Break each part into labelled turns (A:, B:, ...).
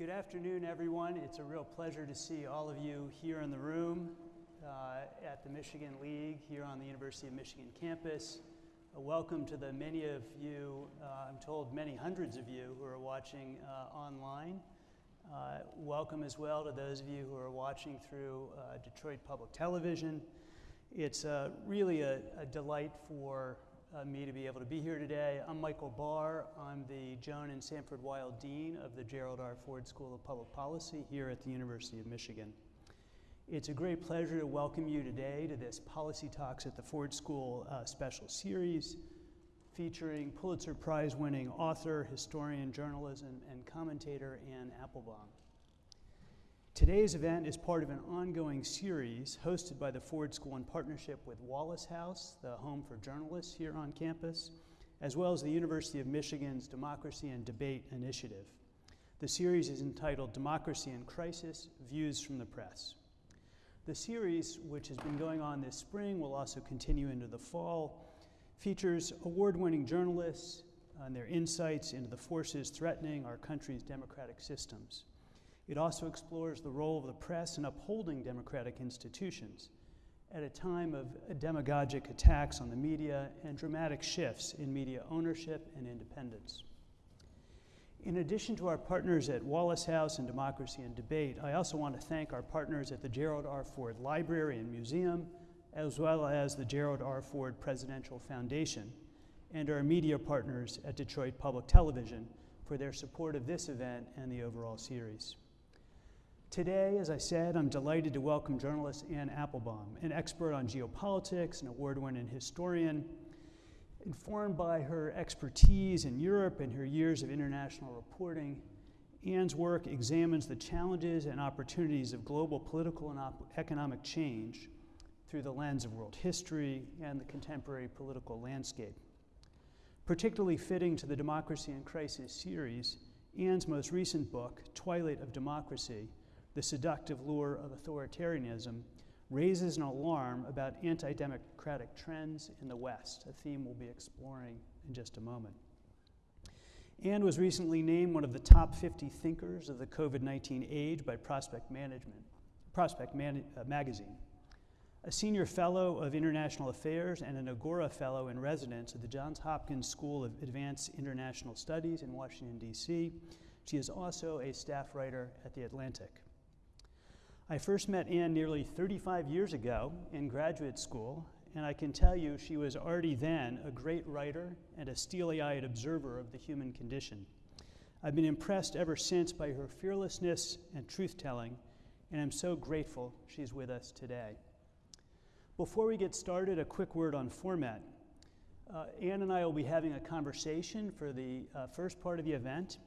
A: Good afternoon, everyone. It's a real pleasure to see all of you here in the room uh, at the Michigan League here on the University of Michigan campus. Uh, welcome to the many of you, uh, I'm told many hundreds of you who are watching uh, online. Uh, welcome as well to those of you who are watching through uh, Detroit Public Television. It's really a, a delight for uh, me to be able to be here today. I'm Michael Barr. I'm the Joan and Sanford Weill Dean of the Gerald R. Ford School of Public Policy here at the University of Michigan. It's a great pleasure to welcome you today to this Policy Talks at the Ford School uh, special series featuring Pulitzer Prize winning author, historian, journalist, and commentator Anne Applebaum. Today's event is part of an ongoing series hosted by the Ford School in partnership with Wallace House, the home for journalists here on campus, as well as the University of Michigan's Democracy and Debate Initiative. The series is entitled Democracy in Crisis Views from the Press. The series, which has been going on this spring, will also continue into the fall, features award winning journalists and their insights into the forces threatening our country's democratic systems. It also explores the role of the press in upholding democratic institutions at a time of demagogic attacks on the media and dramatic shifts in media ownership and independence. In addition to our partners at Wallace House and Democracy and Debate, I also want to thank our partners at the Gerald R. Ford Library and Museum, as well as the Gerald R. Ford Presidential Foundation, and our media partners at Detroit Public Television for their support of this event and the overall series. Today, as I said, I'm delighted to welcome journalist Anne Applebaum, an expert on geopolitics, an award winning historian. Informed by her expertise in Europe and her years of international reporting, Anne's work examines the challenges and opportunities of global political and economic change through the lens of world history and the contemporary political landscape. Particularly fitting to the Democracy in Crisis series, Anne's most recent book, Twilight of Democracy, the seductive lure of authoritarianism raises an alarm about anti democratic trends in the West, a theme we'll be exploring in just a moment. Anne was recently named one of the top 50 thinkers of the COVID 19 age by Prospect Management, Prospect Man- uh, Magazine. A senior fellow of international affairs and an Agora fellow in residence at the Johns Hopkins School of Advanced International Studies in Washington, D.C., she is also a staff writer at The Atlantic. I first met Anne nearly 35 years ago in graduate school, and I can tell you she was already then a great writer and a steely eyed observer of the human condition. I've been impressed ever since by her fearlessness and truth telling, and I'm so grateful she's with us today. Before we get started, a quick word on format. Uh, Anne and I will be having a conversation for the uh, first part of the event,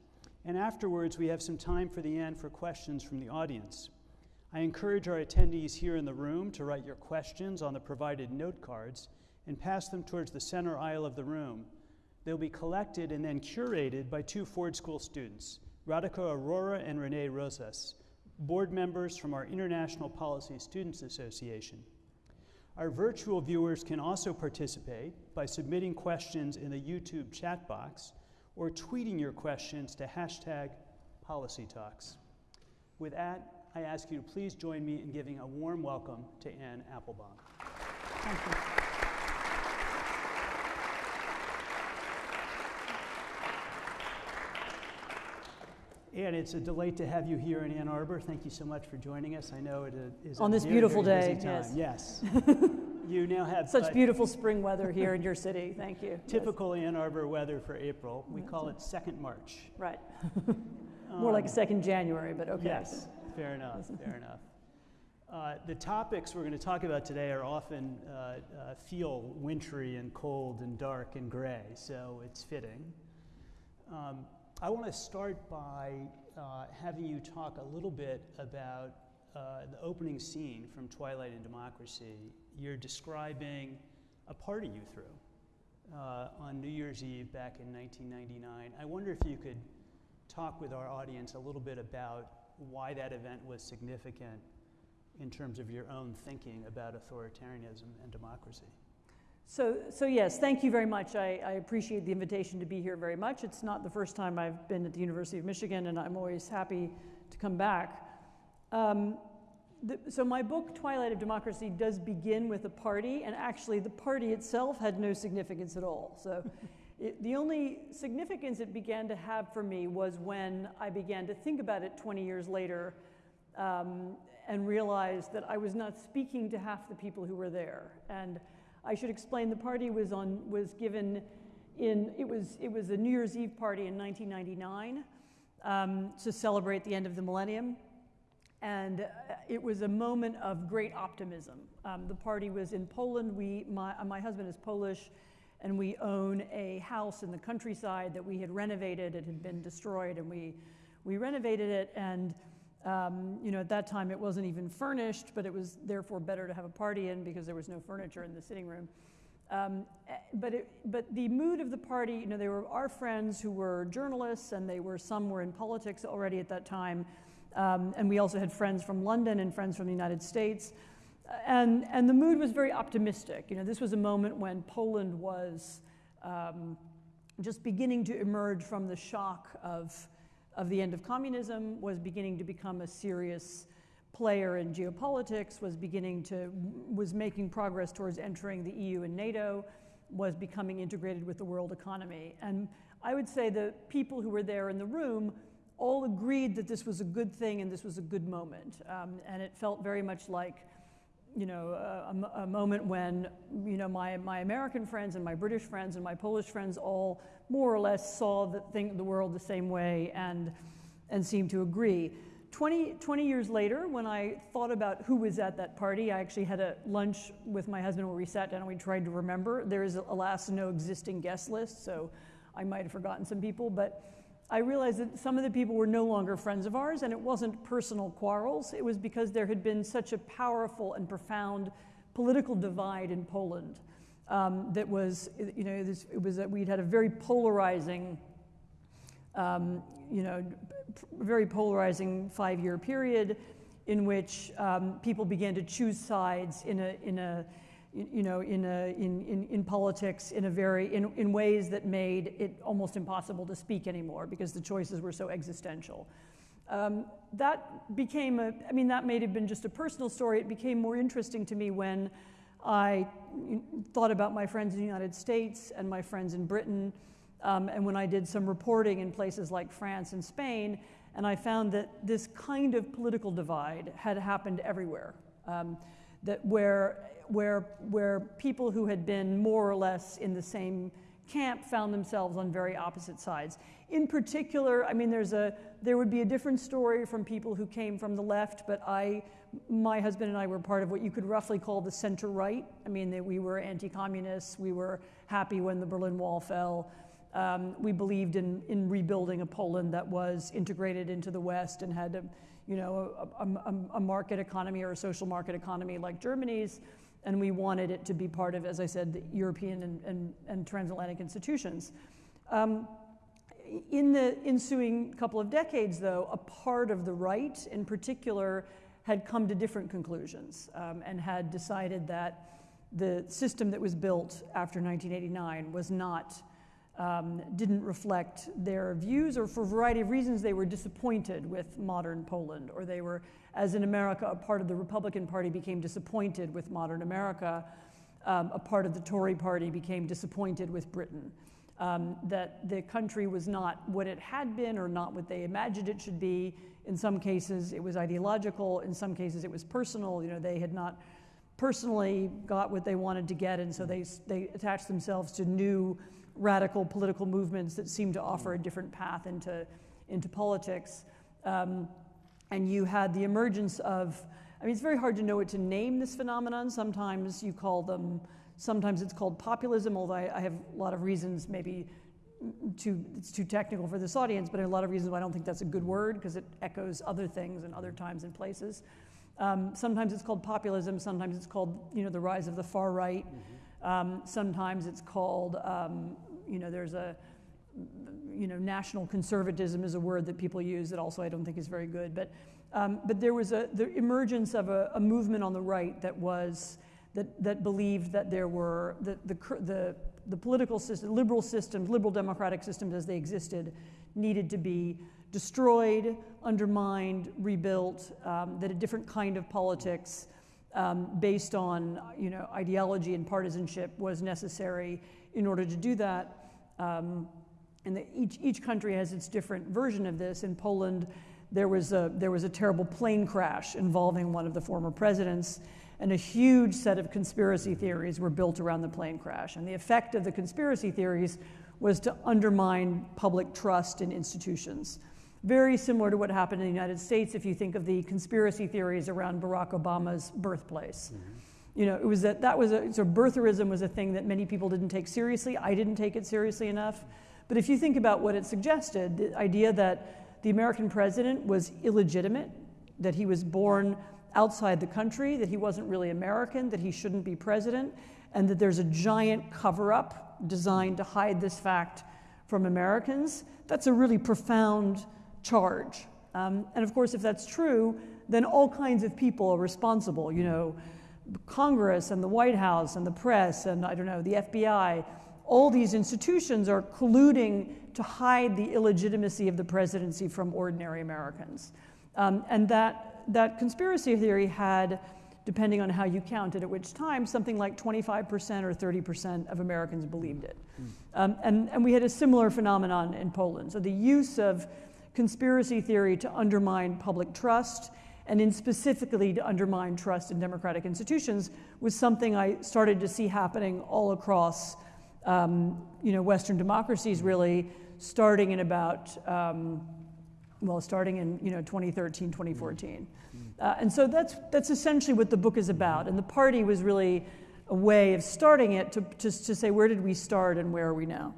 A: and afterwards, we have some time for the end for questions from the audience. I encourage our attendees here in the room to write your questions on the provided note cards and pass them towards the center aisle of the room. They'll be collected and then curated by two Ford School students, Radhika Aurora and Renee Rosas, board members from our International Policy Students Association. Our virtual viewers can also participate by submitting questions in the YouTube chat box or tweeting your questions to hashtag PolicyTalks. With that, I ask you to please join me in giving a warm welcome to Anne Applebaum. Thank you. Anne, it's a delight to have you here in Ann Arbor. Thank you so much for joining us. I know it is
B: on this
A: very,
B: beautiful
A: very
B: day.
A: Yes. yes. you now have
B: such beautiful spring weather here in your city. Thank you.
A: Typical yes. Ann Arbor weather for April. We call it second March.
B: Right. More um, like second January, but okay.
A: Yes. Fair enough, fair enough. Uh, the topics we're going to talk about today are often uh, uh, feel wintry and cold and dark and gray, so it's fitting. Um, I want to start by uh, having you talk a little bit about uh, the opening scene from Twilight and Democracy. You're describing a party you threw uh, on New Year's Eve back in 1999. I wonder if you could talk with our audience a little bit about why that event was significant in terms of your own thinking about authoritarianism and democracy.
B: So, so yes, thank you very much. I, I, appreciate the invitation to be here very much. It's not the first time I've been at the University of Michigan, and I'm always happy to come back. Um, the, so my book, Twilight of Democracy, does begin with a party, and actually the party itself had no significance at all. So it, the only significance it began to have for me was when I began to think about it 20 years later um, and realized that I was not speaking to half the people who were there. And I should explain the party was, on, was given in, it was, it was a New Year's Eve party in 1999 um, to celebrate the end of the millennium. And uh, it was a moment of great optimism. Um, the party was in Poland. We, my, my husband is Polish, and we own a house in the countryside that we had renovated. It had been destroyed, and we, we renovated it. And um, you know, at that time it wasn't even furnished, but it was therefore better to have a party in because there was no furniture in the sitting room. Um, eh, but, it, but the mood of the party, you know, they were our friends who were journalists, and they were some were in politics already at that time, um, and we also had friends from London and friends from the United States, and and the mood was very optimistic. You know, this was a moment when Poland was um, just beginning to emerge from the shock of of the end of communism, was beginning to become a serious player in geopolitics, was beginning to, was making progress towards entering the EU and NATO, was becoming integrated with the world economy. And I would say the people who were there in the room all agreed that this was a good thing and this was a good moment. Um, and it felt very much like, you know, a, a, moment when, you know, my, my American friends and my British friends and my Polish friends all more or less saw the, thing, the world the same way and, and seemed to agree. 20, 20 years later, when I thought about who was at that party, I actually had a lunch with my husband where we sat down and we tried to remember. There is, alas, no existing guest list, so I might have forgotten some people, but I realized that some of the people were no longer friends of ours, and it wasn't personal quarrels. It was because there had been such a powerful and profound political divide in Poland um, that was, you know, this, it was that we'd had a very polarizing, um, you know, very polarizing five-year period in which um, people began to choose sides in a, in a, you know, in, a, in, in, in politics in a very, in, in ways that made it almost impossible to speak anymore because the choices were so existential. Um, that became a, I mean, that may have been just a personal story. It became more interesting to me when I thought about my friends in the United States and my friends in Britain, um, and when I did some reporting in places like France and Spain, and I found that this kind of political divide had happened everywhere. Um, that where, where, where people who had been more or less in the same camp found themselves on very opposite sides. In particular, I mean, there's a, there would be a different story from people who came from the left, but I my husband and I were part of what you could roughly call the center right. I mean, they, we were anti communists, we were happy when the Berlin Wall fell. Um, we believed in, in rebuilding a Poland that was integrated into the West and had a, you know, a, a, a market economy or a social market economy like Germany's. And we wanted it to be part of, as I said, the European and, and, and transatlantic institutions. Um, in the ensuing couple of decades, though, a part of the right in particular had come to different conclusions um, and had decided that the system that was built after 1989 was not, um, didn't reflect their views, or for a variety of reasons, they were disappointed with modern Poland, or they were, as in America, a part of the Republican Party became disappointed with modern America, um, a part of the Tory Party became disappointed with Britain. Um, that the country was not what it had been or not what they imagined it should be, in some cases, it was ideological. In some cases, it was personal. You know, they had not personally got what they wanted to get, and so they, they attached themselves to new radical political movements that seemed to offer a different path into, into politics. Um, and you had the emergence of, I mean, it's very hard to know what to name this phenomenon. Sometimes you call them, sometimes it's called populism, although I, I have a lot of reasons maybe too, it's too technical for this audience, but a lot of reasons why I don't think that's a good word because it echoes other things and other times and places. Um, sometimes it's called populism. Sometimes it's called, you know, the rise of the far right. Mm-hmm. Um, sometimes it's called, um, you know, there's a, you know, national conservatism is a word that people use that also I don't think is very good. But, um, but there was a, the emergence of a, a movement on the right that was that, that believed that there were the, the, the, the political system, liberal systems, liberal democratic systems as they existed, needed to be destroyed, undermined, rebuilt, um, that a different kind of politics um, based on you know, ideology and partisanship was necessary in order to do that. Um, and the, each, each country has its different version of this. In Poland, there was, a, there was a terrible plane crash involving one of the former presidents, and a huge set of conspiracy theories were built around the plane crash. And the effect of the conspiracy theories was to undermine public trust in institutions. Very similar to what happened in the United States if you think of the conspiracy theories around Barack Obama's birthplace. Mm-hmm. You know, it was that that was a so birtherism was a thing that many people didn't take seriously. I didn't take it seriously enough. But if you think about what it suggested, the idea that the American president was illegitimate, that he was born outside the country, that he wasn't really American, that he shouldn't be president, and that there's a giant cover up designed to hide this fact from Americans, that's a really profound charge. Um, and of course, if that's true, then all kinds of people are responsible. You know, Congress and the White House and the press and I don't know, the FBI, all these institutions are colluding to hide the illegitimacy of the presidency from ordinary Americans. Um, and that, that conspiracy theory had, depending on how you counted at which time, something like 25% or 30% of Americans believed it. Mm. Um, and, and we had a similar phenomenon in Poland. So the use of conspiracy theory to undermine public trust and in specifically to undermine trust in democratic institutions was something I started to see happening all across um, you know, Western democracies really starting in about, um, well, starting in you know, 2013, 2014. Uh, and so that's, that's essentially what the book is about. And the party was really a way of starting it to, to, to say, where did we start and where are we now?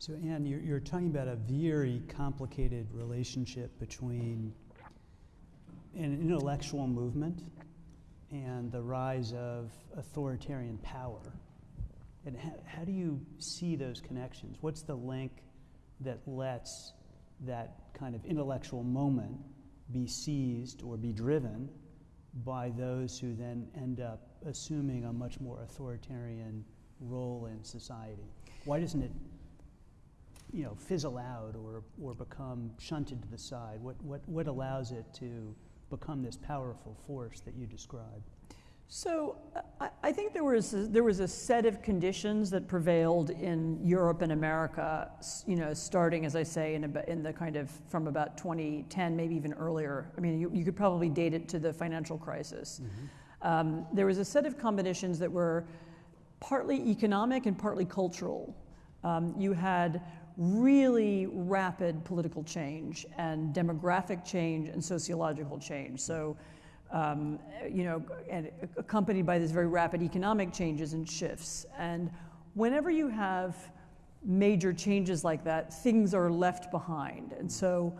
A: So, Anne, you're, you're talking about a very complicated relationship between an intellectual movement and the rise of authoritarian power. And how, how do you see those connections? What's the link that lets that kind of intellectual moment be seized or be driven by those who then end up assuming a much more authoritarian role in society? Why doesn't it you know, fizzle out or, or become shunted to the side? What, what, what allows it to become this powerful force that you describe?
B: So I, I think there was a, there was a set of conditions that prevailed in Europe and America, you know, starting as I say in, a, in the kind of from about 2010, maybe even earlier. I mean, you, you could probably date it to the financial crisis. Mm-hmm. Um, there was a set of combinations that were partly economic and partly cultural. Um, you had really rapid political change and demographic change and sociological change. So, um, you know, and accompanied by this very rapid economic changes and shifts. And whenever you have major changes like that, things are left behind. And so,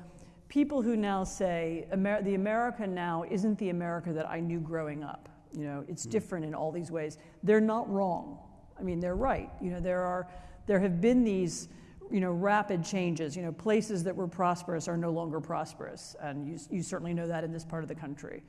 B: people who now say Amer- the America now isn't the America that I knew growing up. You know, it's mm. different in all these ways. They're not wrong. I mean, they're right. You know, there are there have been these you know, rapid changes. You know, places that were prosperous are no longer prosperous, and you, you certainly know that in this part of the country,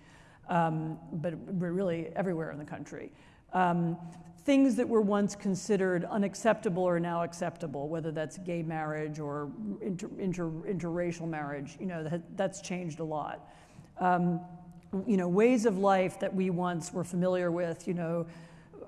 B: um, but really everywhere in the country. Um, things that were once considered unacceptable are now acceptable, whether that's gay marriage or inter, inter, interracial marriage. You know, that, that's changed a lot. Um, you know, ways of life that we once were familiar with, you know,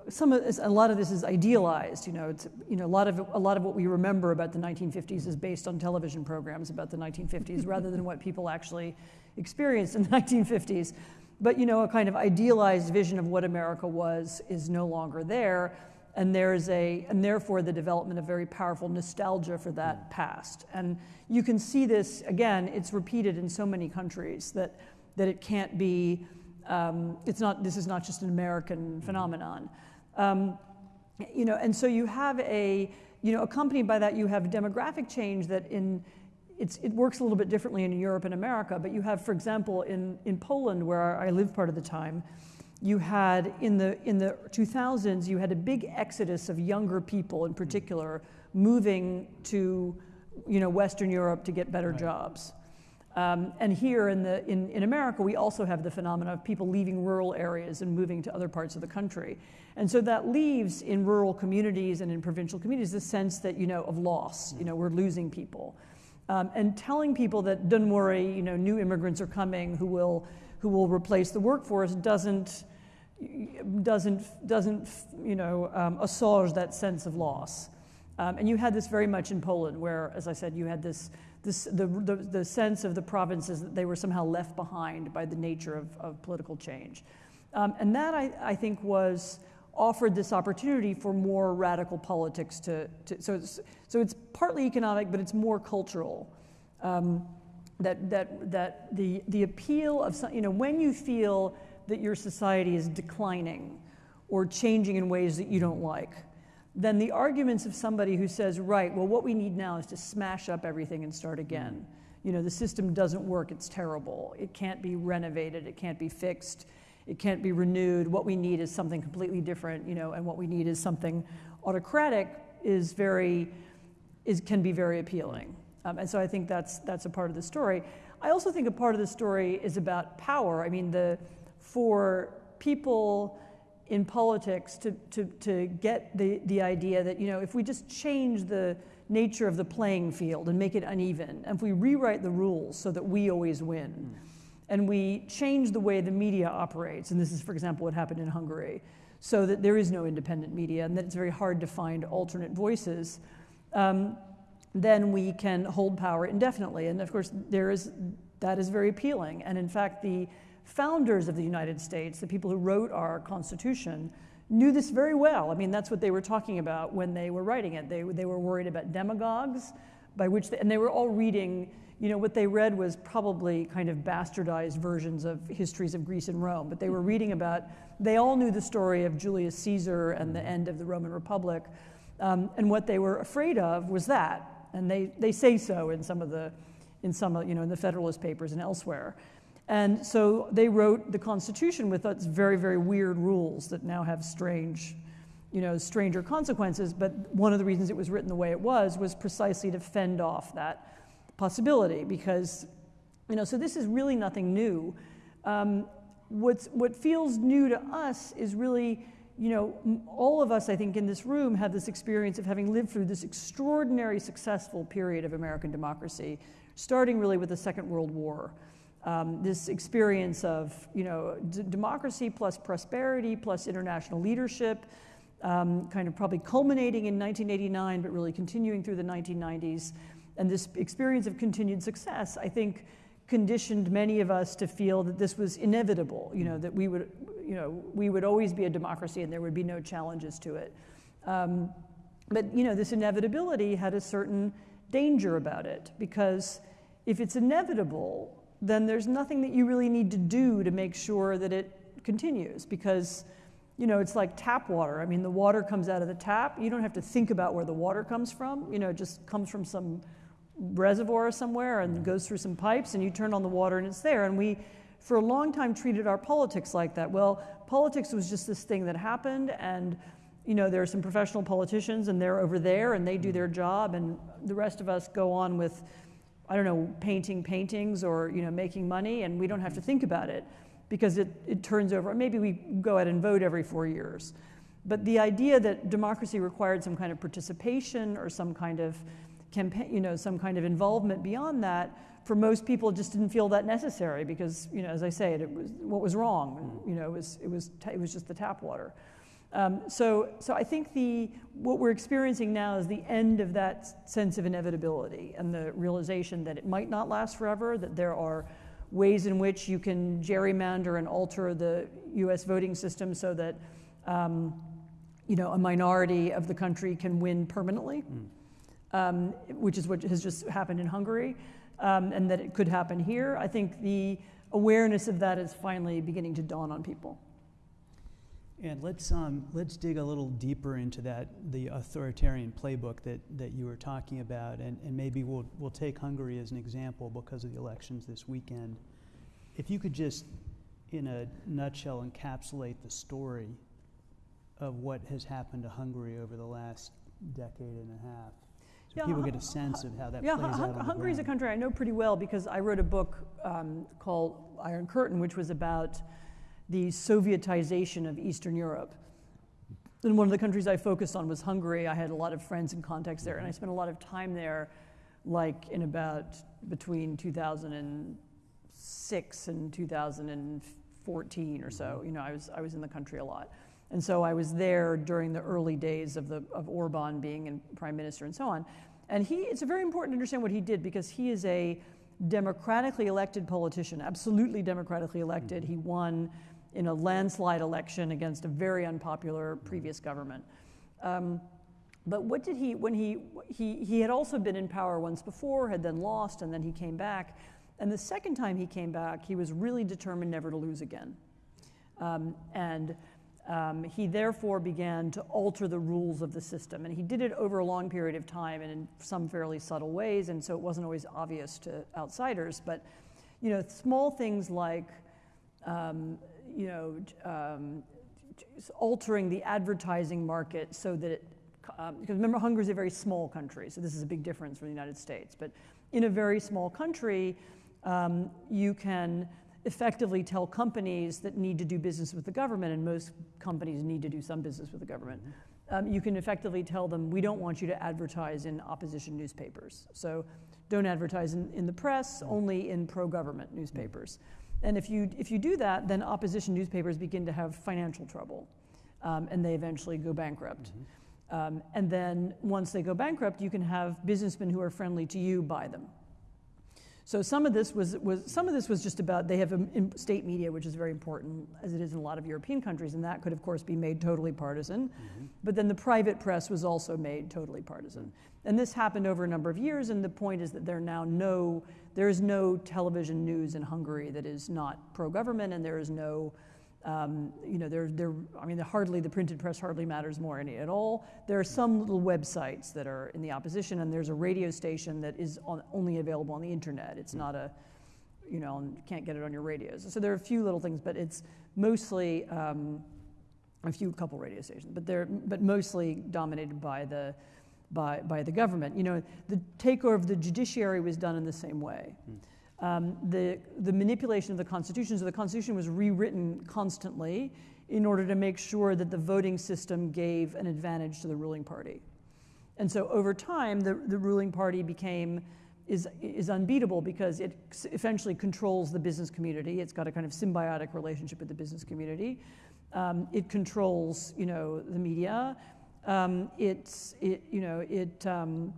B: some of this, a lot of this is idealized. You know, it's, you know, a lot of a lot of what we remember about the 1950s is based on television programs about the 1950s, rather than what people actually experienced in the 1950s. But you know, a kind of idealized vision of what America was is no longer there, and there's a and therefore the development of very powerful nostalgia for that past. And you can see this again. It's repeated in so many countries that that it can't be. Um, it's not. This is not just an American phenomenon. Um, you know, and so you have a, you know, accompanied by that, you have demographic change that in, it works a little bit differently in Europe and America, but you have, for example, in, in Poland, where I lived part of the time, you had in the, in the 2000s, you had a big exodus of younger people in particular moving to, you know, Western Europe to get better right. jobs. Um, and here in, the, in, in America, we also have the phenomenon of people leaving rural areas and moving to other parts of the country. And so that leaves in rural communities and in provincial communities the sense that, you know, of loss, you know, we're losing people. Um, and telling people that don't worry, you know, new immigrants are coming who will, who will replace the workforce doesn't, doesn't, doesn't you know, um, assuage that sense of loss. Um, and you had this very much in Poland, where, as I said, you had this, the, the, the sense of the provinces that they were somehow left behind by the nature of, of political change. Um, and that, I, I think, was offered this opportunity for more radical politics to, to so, it's, so it's partly economic, but it's more cultural. Um, that, that, that the, the appeal of, some, you know, when you feel that your society is declining or changing in ways that you don't like, then the arguments of somebody who says, right, well, what we need now is to smash up everything and start again. You know, the system doesn't work, it's terrible. It can't be renovated, it can't be fixed, it can't be renewed. What we need is something completely different, you know, and what we need is something autocratic is very, is, can be very appealing. Um, and so I think that's, that's a part of the story. I also think a part of the story is about power. I mean, the, for people in politics to, to, to get the, the idea that, you know, if we just change the nature of the playing field and make it uneven, and if we rewrite the rules so that we always win, mm. and we change the way the media operates, and this is, for example, what happened in Hungary, so that there is no independent media and that it's very hard to find alternate voices, um, then we can hold power indefinitely. And of course, there is, that is very appealing. And in fact, the founders of the United States, the people who wrote our Constitution, knew this very well. I mean, that's what they were talking about when they were writing it. They, they were worried about demagogues, by which, they, and they were all reading, you know, what they read was probably kind of bastardized versions of histories of Greece and Rome, but they were reading about, they all knew the story of Julius Caesar and the end of the Roman Republic. Um, and what they were afraid of was that. And they, they say so in some of the, in some, you know, in the Federalist Papers and elsewhere. And so they wrote the Constitution with its very, very weird rules that now have strange, you know, stranger consequences. But one of the reasons it was written the way it was was precisely to fend off that possibility because, you know, so this is really nothing new. Um, what's, what feels new to us is really, you know, all of us, I think, in this room have this experience of having lived through this extraordinary successful period of American democracy, starting really with the Second World War um, this experience of you know d- democracy plus prosperity plus international leadership, um, kind of probably culminating in 1989, but really continuing through the 1990s, and this experience of continued success, I think, conditioned many of us to feel that this was inevitable. You know that we would you know we would always be a democracy and there would be no challenges to it. Um, but you know this inevitability had a certain danger about it because if it's inevitable then there's nothing that you really need to do to make sure that it continues because you know it's like tap water. I mean the water comes out of the tap. You don't have to think about where the water comes from. You know it just comes from some reservoir somewhere and goes through some pipes and you turn on the water and it's there. And we for a long time treated our politics like that. Well politics was just this thing that happened and you know there are some professional politicians and they're over there and they do mm-hmm. their job and the rest of us go on with I don't know, painting paintings or you know, making money, and we don't have to mm-hmm. think about it because it, it turns over. Maybe we go out and vote every four years. But the idea that democracy required some kind of participation or some kind of campaign, you know, some kind of involvement beyond that, for most people just didn't feel that necessary because, you know, as I say, it, it was what was wrong. Mm-hmm. You know, it was, it was, it was just the tap water. Um, so, so I think the, what we're experiencing now is the end of that sense of inevitability and the realization that it might not last forever, that there are ways in which you can gerrymander and alter the US voting system so that um, you know, a minority of the country can win permanently, mm. um, which is what has just happened in Hungary, um, and that it could happen here. I think the awareness of that is finally beginning to dawn on people.
A: And let's, um, let's dig a little deeper into that, the authoritarian playbook that, that you were talking about. And, and maybe we'll, we'll take Hungary as an example because of the elections this weekend. If you could just, in a nutshell, encapsulate the story of what has happened to Hungary over the last decade and a half. so
B: Yeah,
A: people get a sense of how that
B: Yeah,
A: plays
B: Hun-
A: out the
B: Hungary is a country I know pretty well because I wrote a book um, called Iron Curtain, which was about the Sovietization of Eastern Europe. And one of the countries I focused on was Hungary. I had a lot of friends and contacts there, and I spent a lot of time there, like in about between 2006 and 2014 or so. Mm-hmm. You know, I was, I was in the country a lot. And so I was there during the early days of, the, of Orban being in prime minister and so on. And he, it's very important to understand what he did because he is a democratically elected politician, absolutely democratically elected. Mm-hmm. He won in a landslide election against a very unpopular previous government. Um, but what did he, when he, he, he had also been in power once before, had then lost, and then he came back. And the second time he came back, he was really determined never to lose again. Um, and um, he therefore began to alter the rules of the system. And he did it over a long period of time and in some fairly subtle ways, and so it wasn't always obvious to outsiders. But, you know, small things like, um, you know, um, altering the advertising market so that it, um, because remember, Hungary is a very small country, so this is a big difference from the United States. But in a very small country, um, you can effectively tell companies that need to do business with the government, and most companies need to do some business with the government. Um, you can effectively tell them, we don't want you to advertise in opposition newspapers. So don't advertise in, in the press, only in pro government newspapers. And if you, if you do that, then opposition newspapers begin to have financial trouble, um, and they eventually go bankrupt. Um, and then once they go bankrupt, you can have businessmen who are friendly to you buy them. So some of this was, was some of this was just about they have a, in state media, which is very important, as it is in a lot of European countries, and that could of course be made totally partisan. But then the private press was also made totally partisan, and this happened over a number of years. And the point is that there are now no there is no television news in Hungary that is not pro-government, and there is no um, you know, there, there, I mean, hardly the printed press hardly matters more any at all. There are some little websites that are in the opposition, and there's a radio station that is on, only available on the internet. It's not a, you know, and can't get it on your radios. So there are a few little things, but it's mostly um, a few couple radio stations, but they're but mostly dominated by the by by the government. You know, the takeover of the judiciary was done in the same way. Um, the, the manipulation of the Constitution. So the Constitution was rewritten constantly in order to make sure that the voting system gave an advantage to the ruling party. And so over time, the, the ruling party became is, is unbeatable because it essentially controls the business community. It's got a kind of symbiotic relationship with the business community. Um, it controls, you know, the media. Um, it's, it, you know, it, um,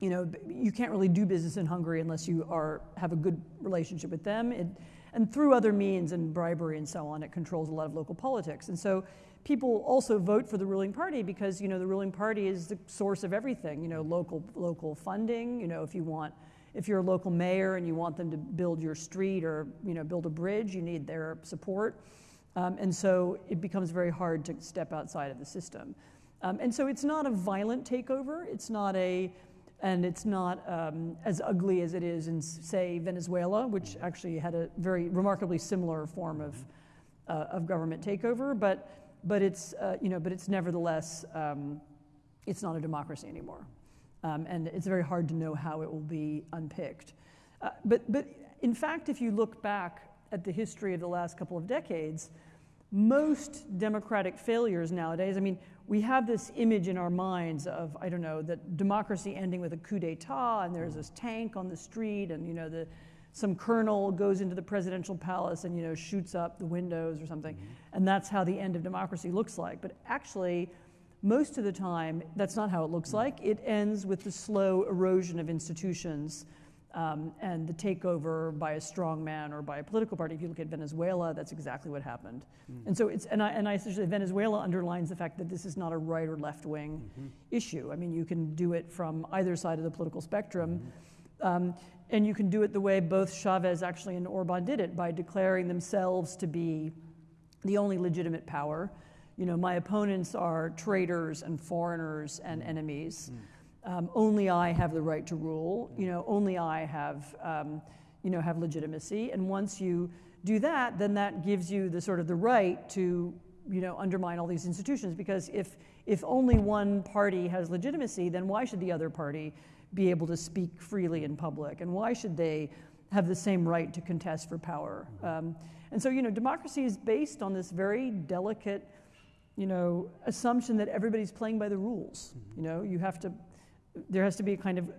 B: you know, you can't really do business in Hungary unless you are have a good relationship with them. It, and through other means and bribery and so on, it controls a lot of local politics. And so people also vote for the ruling party because you know the ruling party is the source of everything. You know, local local funding. You know, if you want, if you're a local mayor and you want them to build your street or you know build a bridge, you need their support. Um, and so it becomes very hard to step outside of the system. Um, and so it's not a violent takeover. It's not a and it's not um, as ugly as it is in, say, Venezuela, which actually had a very remarkably similar form of, uh, of government takeover. But, but, it's, uh, you know, but it's nevertheless, um, it's not a democracy anymore. Um, and it's very hard to know how it will be unpicked. Uh, but, but in fact, if you look back at the history of the last couple of decades, most democratic failures nowadays, I mean, we have this image in our minds of, I don't know, that democracy ending with a coup d'etat and there's this tank on the street and, you know, the, some colonel goes into the presidential palace and, you know, shoots up the windows or something. Mm-hmm. And that's how the end of democracy looks like. But actually, most of the time, that's not how it looks mm. like. It ends with the slow erosion of institutions um, and the takeover by a strong man or by a political party. If you look at Venezuela, that's exactly what happened. Hmm. And so it's, and I, and I essentially, Venezuela underlines the fact that this is not a right or left wing mm-hmm. issue. I mean, you can do it from either side of the political spectrum. Mm-hmm. Um, and you can do it the way both Chavez actually and Orban did it by declaring themselves to be the only legitimate power. You know, my opponents are traitors and foreigners and hmm. enemies. Hmm. Um, only I have the right to rule. You know, only I have, um, you know, have legitimacy. And once you do that, then that gives you the sort of the right to you know, undermine all these institutions because if, if only one party has legitimacy, then why should the other party be able to speak freely in public? And why should they have the same right to contest for power? Um, and so, you know, democracy is based on this very delicate, you know, assumption that everybody's playing by the rules. You know, you have to, there has to be a kind of,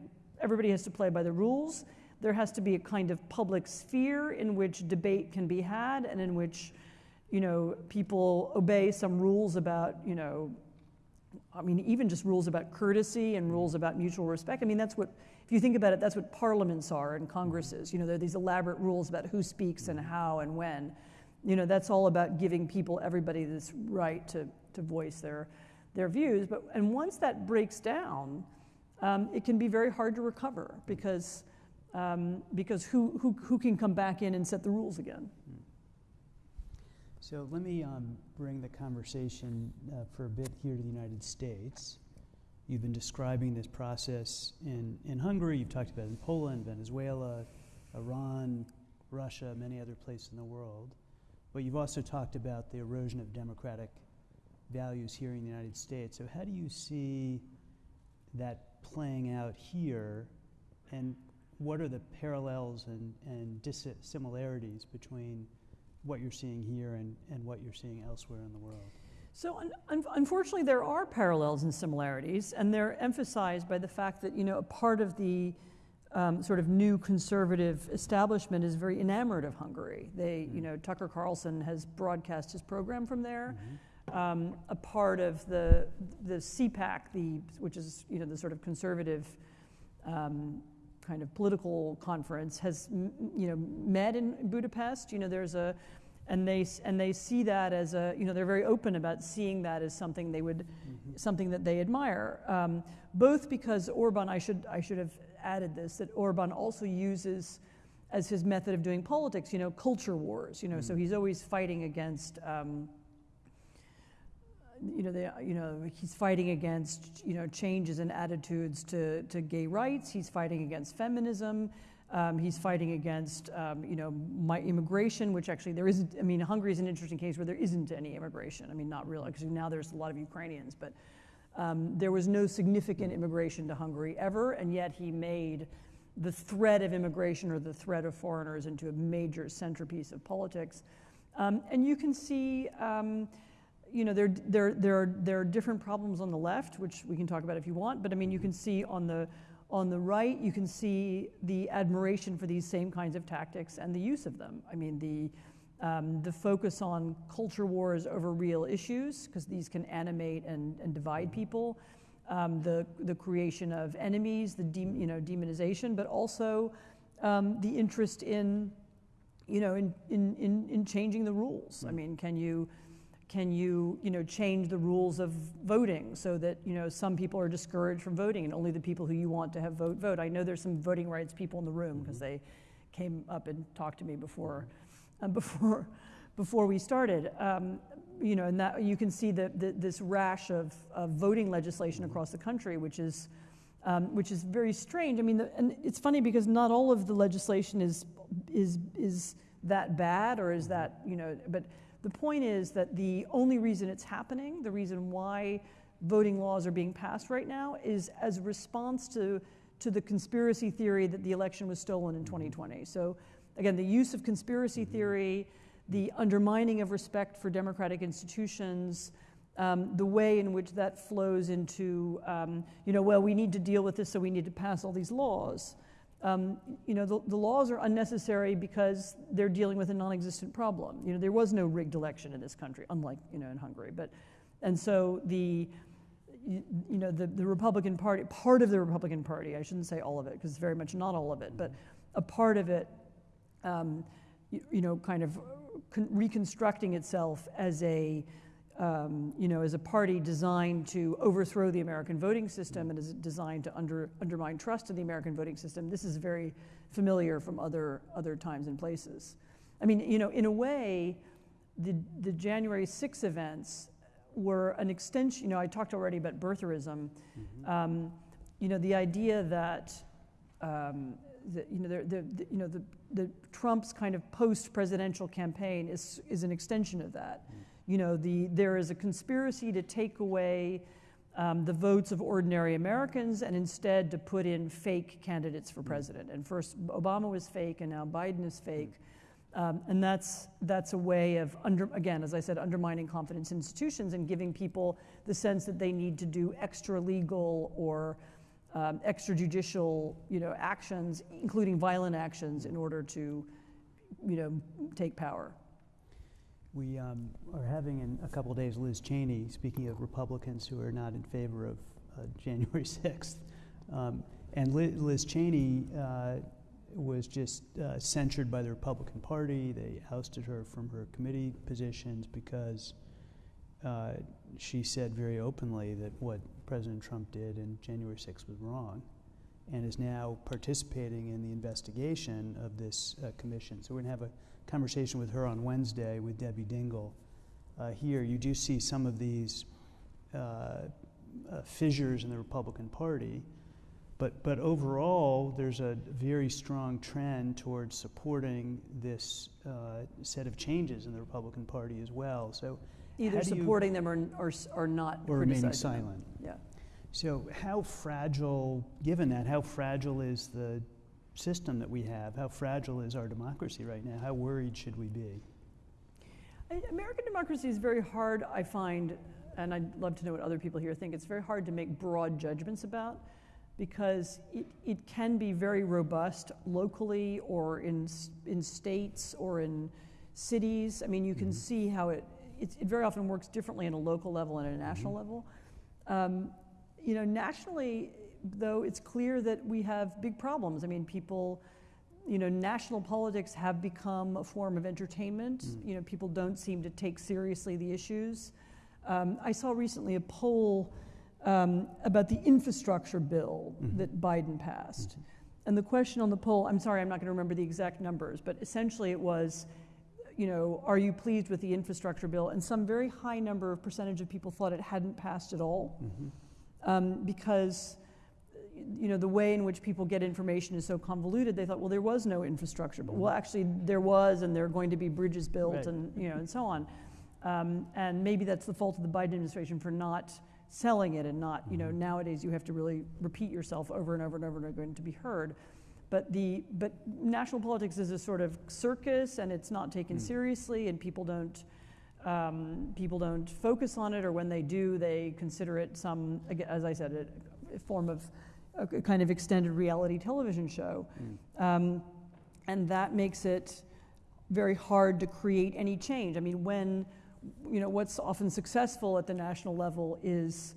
B: everybody has to play by the rules. There has to be a kind of public sphere in which debate can be had and in which, you know, people obey some rules about, you know, I mean, even just rules about courtesy and rules about mutual respect. I mean, that's what, if you think about it, that's what parliaments are and congresses. You know, there are these elaborate rules about who speaks and how and when. You know, that's all about giving people, everybody, this right to, to voice their, their views. But, and once that breaks down, um, it can be very hard to recover because, um, because who, who, who can come back in and set the rules again?
A: So let me um, bring the conversation uh, for a bit here to the United States. You've been describing this process in, in Hungary, you've talked about it in Poland, Venezuela, Iran, Russia, many other places in the world. But you've also talked about the erosion of democratic values here in the United States. So, how do you see that playing out here? And what are the parallels and, and dissimilarities between what you're seeing here and, and what you're seeing elsewhere in the world?
B: So un- un- unfortunately, there are parallels and similarities, and they're emphasized by the fact that you know a part of the um, sort of new conservative establishment is very enamored of Hungary. They, mm-hmm. you know, Tucker Carlson has broadcast his program from there. Mm-hmm. Um, a part of the the CPAC, the which is you know the sort of conservative. Um, kind of political conference has you know met in Budapest. You know, there's a and they and they see that as a you know they're very open about seeing that as something they would mm-hmm. something that they admire. Um, both because Orban, I should I should have added this that Orban also uses as his method of doing politics. You know, culture wars. You know, so he's always fighting against. Um, you know, the, you know, he's fighting against, you know, changes in attitudes to, to gay rights. He's fighting against feminism. Um, he's fighting against, um, you know, my immigration, which actually there isn't. I mean, Hungary is an interesting case where there isn't any immigration. I mean, not really, because now there's a lot of Ukrainians, but um, there was no significant immigration to Hungary ever, and yet he made the threat of immigration or the threat of foreigners into a major centerpiece of politics. Um, and you can see um, you know, there, there, there, are, there are different problems on the left, which we can talk about if you want, but I mean, you can see on the, on the right, you can see the admiration for these same kinds of tactics and the use of them. I mean, the, um, the focus on culture wars over real issues, because these can animate and, and divide people, um, the, the creation of enemies, the de, you know, demonization, but also um, the interest in, you know, in, in, in, in changing the rules. I mean, can you, can you, you know, change the rules of voting so that, you know, some people are discouraged from voting and only the people who you want to have vote vote? I know there's some voting rights people in the room because mm-hmm. they came up and talked to me before, uh, before, before we started. Um, you know, and that you can see the, the, this rash of, of voting legislation mm-hmm. across the country, which is, um, which is very strange. I mean, the, and it's funny because not all of the legislation is, is, is that bad or is mm-hmm. that, you know, but the point is that the only reason it's happening, the reason why voting laws are being passed right now, is as a response to, to the conspiracy theory that the election was stolen in 2020. Mm-hmm. So, again, the use of conspiracy mm-hmm. theory, the undermining of respect for democratic institutions, um, the way in which that flows into, um, you know, well, we need to deal with this, so we need to pass all these laws. Um, you know, the, the, laws are unnecessary because they're dealing with a non-existent problem. You know, there was no rigged election in this country, unlike, you know, in Hungary. But, and so the, you, you know, the, the Republican Party, part of the Republican Party, I shouldn't say all of it, because it's very much not all of it, but a part of it, um, you, you, know, kind of reconstructing itself as a, um, you know, as a party designed to overthrow the American voting system and is designed to under, undermine trust in the American voting system. This is very familiar from other, other times and places. I mean, you know, in a way, the, the January 6 events were an extension, you know, I talked already about birtherism. Mm-hmm. Um, you know, the idea that, um, that you know, the, the, the, you know, the, the Trump's kind of post-presidential campaign is, is an extension of that. Mm you know, the, there is a conspiracy to take away um, the votes of ordinary Americans and instead to put in fake candidates for president. And first, Obama was fake, and now Biden is fake. Um, and that's, that's a way of, under, again, as I said, undermining confidence in institutions and giving people the sense that they need to do extra legal or um, extrajudicial you know, actions, including violent actions, in order to you know, take power.
A: We um, are having in a couple days Liz Cheney, speaking of Republicans who are not in favor of uh, January 6th. Um, and Liz, Cheney uh, was just uh, censured by the Republican Party. They ousted her from her committee positions because uh, she said very openly that what President Trump did in January 6th was wrong and is now participating in the investigation of this uh, commission. So we're going to have a conversation with her on Wednesday with Debbie Dingell. Uh, here, you do see some of these uh, uh, fissures in the Republican Party, but, but overall, there's a very strong trend towards supporting this uh, set of changes in the Republican Party as well. So
B: either supporting them or, or, or not
A: or remaining silent.
B: Them. Yeah.
A: So, how fragile, given that, how fragile is the system that we have? How fragile is our democracy right now? How worried should we be?
B: American democracy is very hard, I find, and I'd love to know what other people here think. It's very hard to make broad judgments about because it, it can be very robust locally or in, in states or in cities. I mean, you can mm-hmm. see how it, it, it, very often works differently on a local level and a national mm-hmm. level. Um, you know, nationally, though, it's clear that we have big problems. I mean, people, you know, national politics have become a form of entertainment. Mm. You know, people don't seem to take seriously the issues. Um, I saw recently a poll um, about the infrastructure bill mm-hmm. that Biden passed. Mm-hmm. And the question on the poll, I'm sorry, I'm not going to remember the exact numbers, but essentially it was, you know, are you pleased with the infrastructure bill? And some very high number of percentage of people thought it hadn't passed at all. Mm-hmm um, because you know the way in which people get information is so convoluted they thought well there was no infrastructure but well actually there was and there are going to be bridges built right. and you know and so on um, and maybe that's the fault of the biden administration for not selling it and not you know mm-hmm. nowadays you have to really repeat yourself over and over and over and over to be heard but the but national politics is a sort of circus and it's not taken mm. seriously and people don't um, people don't focus on it, or when they do, they consider it some, as I said, a, a form of a kind of extended reality television show. Mm. Um, and that makes it very hard to create any change. I mean, when, you know, what's often successful at the national level is,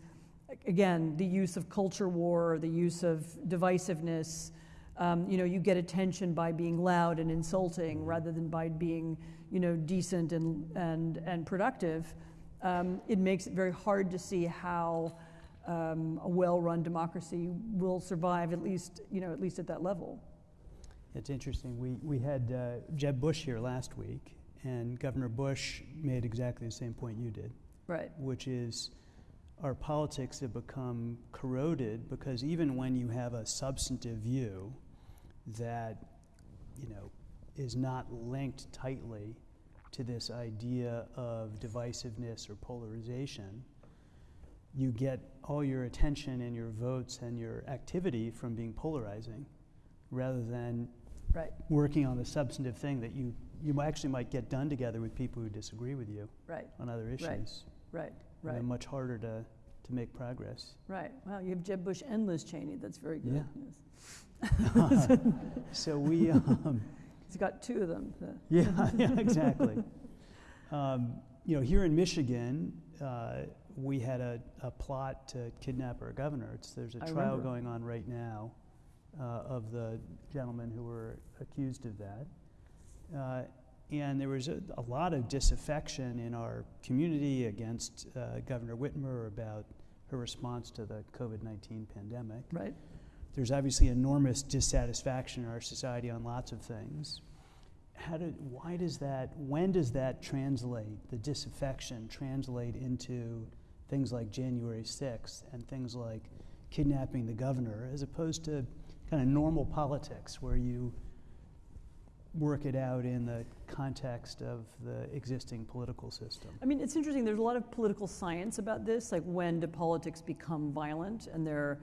B: again, the use of culture war, the use of divisiveness. Um, you know, you get attention by being loud and insulting rather than by being you know, decent and, and, and productive, um, it makes it very hard to see how um, a well-run democracy will survive at least, you know, at least at that level.
A: It's interesting. We, we had uh, Jeb Bush here last week, and Governor Bush made exactly the same point you did.
B: Right.
A: Which is our politics have become corroded because even when you have a substantive view that, you know, is not linked tightly to this idea of divisiveness or polarization, you get all your attention and your votes and your activity from being polarizing rather than
B: right.
A: working on the substantive thing that you, you actually might get done together with people who disagree with you
B: right.
A: on other issues.
B: Right, right, right.
A: And much harder to, to make progress.
B: Right. Wow, you have Jeb Bush and Liz Cheney. That's very good.
A: Yeah. Yes. so we. Um,
B: He's got two of them.
A: Yeah, yeah, exactly. um, you know, here in Michigan, uh, we had a, a, plot to kidnap our governor. It's, there's a
B: I
A: trial
B: remember.
A: going on right now uh, of the gentlemen who were accused of that. Uh, and there was a, a, lot of disaffection in our community against uh, Governor Whitmer about her response to the COVID 19 pandemic.
B: Right
A: there's obviously enormous dissatisfaction in our society on lots of things. How did, why does that, when does that translate, the disaffection translate into things like January 6th and things like kidnapping the governor, as opposed to kind of normal politics where you work it out in the context of the existing political system.
B: I mean, it's interesting. There's a lot of political science about this, like when do politics become violent? And there,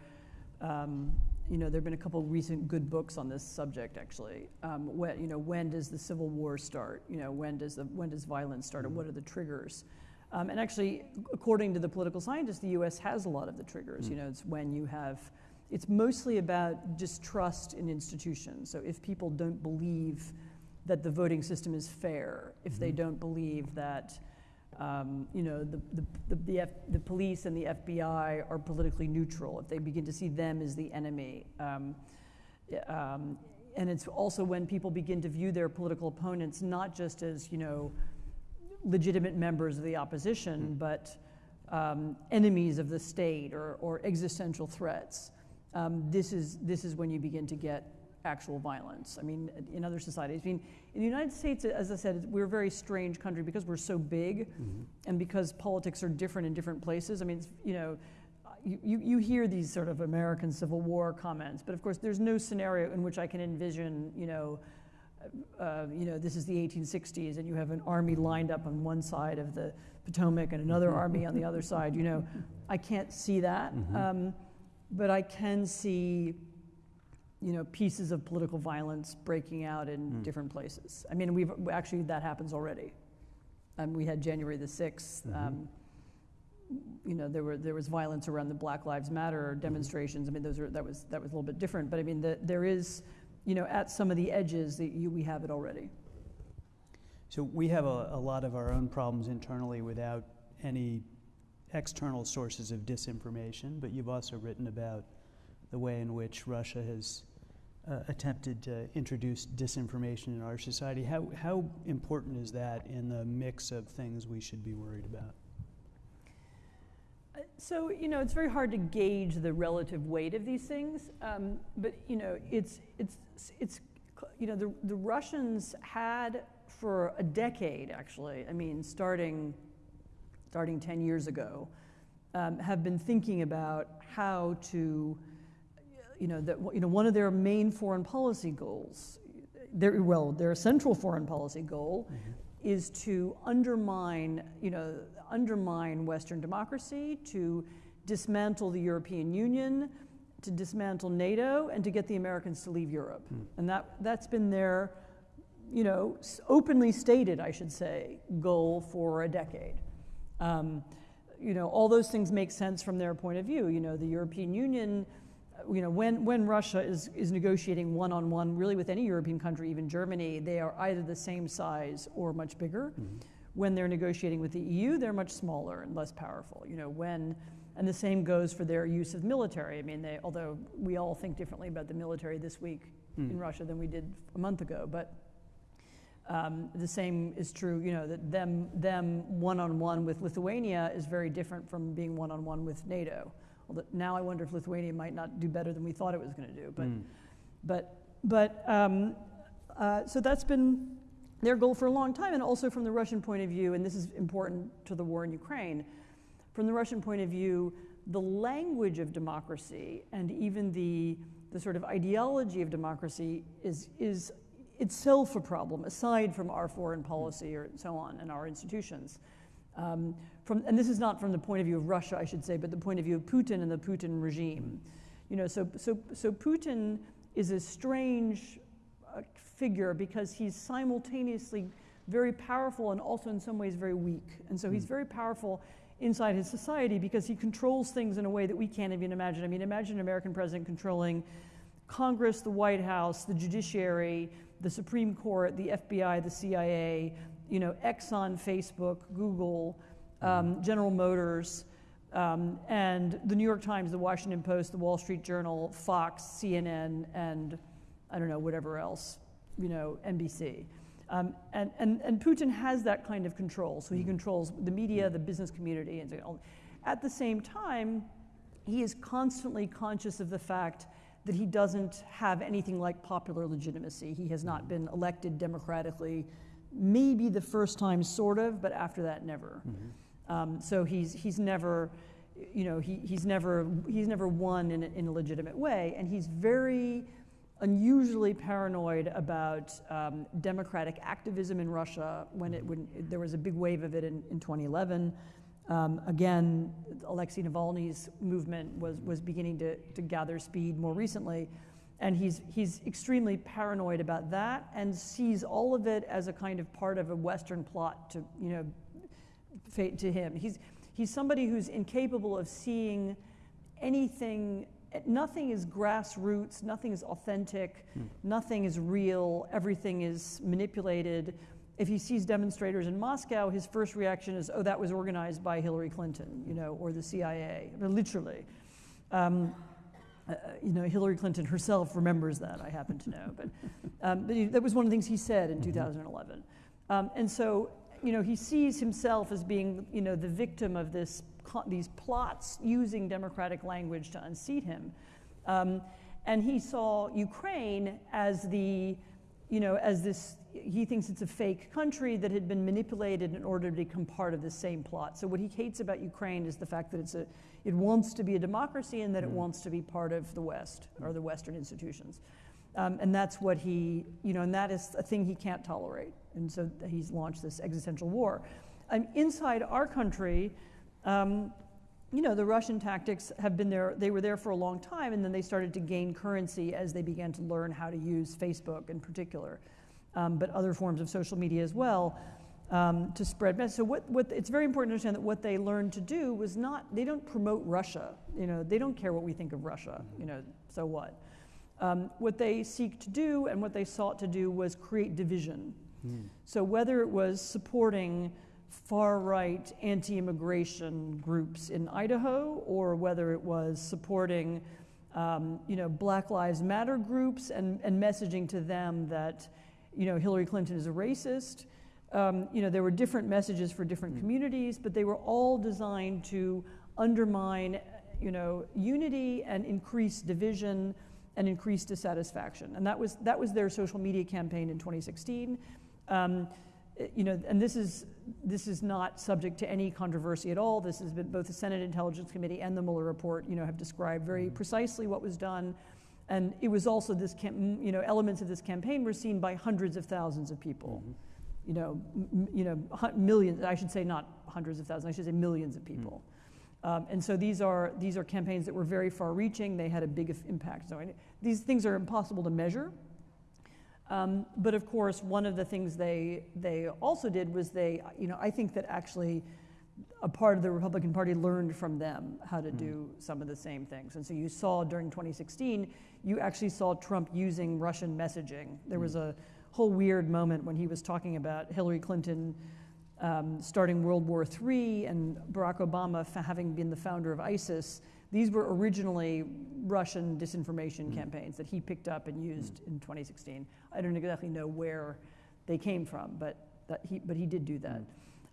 B: um, you know, there have been a couple recent good books on this subject, actually. Um, when, you know, when does the Civil War start? You know, when does the when does violence start, and what are the triggers? Um, and actually, according to the political scientists, the U.S. has a lot of the triggers.
A: Mm.
B: You know, it's when you have. It's mostly about distrust in institutions. So if people don't believe that the voting system is fair, if they
A: Mhm.
B: don't believe that um, you know, the, the, the, the, F, the police and the FBI are politically neutral, if they begin to see them as the enemy. Um, um, and it's also when people begin to view their political opponents not just as, you know, legitimate members of the opposition,
A: Mm.
B: but um, enemies of the state or, or existential threats. Um, this, is, this is when you begin to get actual violence. I mean, in other societies, I mean, in the United States, as I said, we're a very strange country because we're so big
A: Mhm.
B: and because politics are different in different places. I mean, it's, you know, you, you, you hear these sort of American Civil War comments, but of course, there's no scenario in which I can envision, you know, uh, you know, this is the 1860s, and you have an army lined up on one side of the Potomac and another army on the other side. You know, I can't see that,
A: Mhm.
B: um, but I can see, you know, pieces of political violence breaking out in
A: Mm.
B: different places. I mean, we've actually that happens already. Um, we had January the 6th
A: Mhm.
B: um, you know, there were there was violence around the Black Lives Matter
A: Mm-hmm.
B: demonstrations. I mean, those are that was that was a little bit different, but I mean, the, there is, you know, at some of the edges that you, we have it already.
A: So we have a, a lot of our own problems internally without any external sources of disinformation, but you've also written about the way in which Russia has uh, attempted to introduce disinformation in our society. How, how important is that in the mix of things we should be worried about?
B: So you know, it's very hard to gauge the relative weight of these things, um, but you know, it's it's it's you know, the the Russians had for a decade actually. I mean, starting starting ten years ago, um, have been thinking about how to, you know, that you know, one of their main foreign policy goals, their well, their central foreign policy goal is to undermine, you know, undermine Western democracy, to dismantle the European Union, to dismantle NATO, and to get the Americans to leave Europe.
A: Hmm.
B: And that, that's been their, you know, openly stated, I should say, goal for a decade. Um, you know, all those things make sense from their point of view. You know, the European Union, uh, you know, when, when Russia is, is negotiating one on one, really with any European country, even Germany, they are either the same size or much bigger.
A: Mhm.
B: When they're negotiating with the EU, they're much smaller and less powerful. You know, when, and the same goes for their use of military. I mean, they, although we all think differently about the military this week
A: Mm.
B: in Russia than we did a month ago, but um, the same is true, you know, that them, them one-on-one with Lithuania is very different from being one-on-one with NATO. Although now I wonder if Lithuania might not do better than we thought it was going to do. But,
A: Mm.
B: but, but um, uh, so that's been their goal for a long time, and also from the Russian point of view, and this is important to the war in Ukraine, from the Russian point of view, the language of democracy and even the, the sort of ideology of democracy is, is itself a problem, aside from our foreign policy or so on and our institutions. Um, from, and this is not from the point of view of Russia, I should say, but the point of view of Putin and the Putin regime. You know, so, so, so Putin is a strange figure because he's simultaneously very powerful and also in some ways very weak. And so he's
A: Mm.
B: very powerful inside his society because he controls things in a way that we can't even imagine. I mean, imagine an American president controlling Congress, the White House, the judiciary, the Supreme Court, the FBI, the CIA, you know, Exxon, Facebook, Google, um, General Motors, um, and the New York Times, the Washington Post, the Wall Street Journal, Fox, CNN, and I don't know, whatever else, you know, NBC. Um, and, and, and Putin has that kind of control. So he controls the media, the business community, and so on. At the same time, he is constantly conscious of the fact that he doesn't have anything like popular legitimacy. He has not been elected democratically, maybe the first time, sort of, but after that, never.
A: Mhm.
B: Um, so he's, he's never, you know, he, he's never, he's never won in a, in a legitimate way, and he's very unusually paranoid about um, democratic activism in Russia when, it, when there was a big wave of it in, in 2011. Um, again, Alexei Navalny's movement was, was beginning to, to gather speed more recently. And he's, he's extremely paranoid about that and sees all of it as a kind of part of a Western plot to, you know, fate to him. He's, he's somebody who's incapable of seeing anything, nothing is grassroots, nothing is authentic, hmm. nothing is real, everything is manipulated. If he sees demonstrators in Moscow, his first reaction is, oh, that was organized by Hillary Clinton, you know, or the CIA, literally. Um, uh, you know, Hillary Clinton herself remembers that, I happen to know. But, um, but he, that was one of the things he said in mm-hmm. 2011. Um, and so, you know, he sees himself as being, you know, the victim of this, these plots using democratic language to unseat him. Um, and he saw Ukraine as the, you know, as this, he thinks it's a fake country that had been manipulated in order to become part of the same plot. So what he hates about Ukraine is the fact that it's a, it wants to be a democracy and that it mm. wants to be part of the West or the Western institutions. Um, and that's what he, you know, and that is a thing he can't tolerate. And so he's launched this existential war. Um, inside our country, um, you know, the Russian tactics have been there, they were there for a long time, and then they started to gain currency as they began to learn how to use Facebook in particular, um, but other forms of social media as well um, to spread. So what, what, it's very important to understand that what they learned to do was not, they don't promote Russia. You know, they don't care what we think of Russia, you know, so what? Um, what they seek to do and what they sought to do was create division. Mm. So whether it was supporting far-right anti-immigration groups in Idaho or whether it was supporting um, you know, Black Lives Matter groups and, and messaging to them that you know, Hillary Clinton is a racist, um, you know, there were different messages for different mm. communities, but they were all designed to undermine, you know, unity and increase division and increase dissatisfaction. And that was, that was their social media campaign in 2016. Um, you know, and this is, this is not subject to any controversy at all. This has been both the Senate Intelligence Committee and the Mueller report, you know, have described very mm-hmm. precisely what was done. And it was also this, cam- you know, elements of this campaign were seen by hundreds of thousands of people. Mm-hmm you know, m- you know, millions, I should say not hundreds of thousands, I should say millions of people. Mm. Um, and so these are, these are campaigns that were very far reaching, they had a big impact. So I, these things are impossible to measure. Um, but of course, one of the things they, they also did was they, you know, I think that actually a part of the Republican Party learned from them how to mm. do some of the same things. And so you saw during 2016, you actually saw Trump using Russian messaging. There mm. was a whole weird moment when he was talking about Hillary Clinton um, starting World War III and Barack Obama having been the founder of ISIS. These were originally Russian disinformation mm. campaigns that he picked up and used mm. in 2016. I don't exactly know where they came from, but, he, but he did do that. Mm.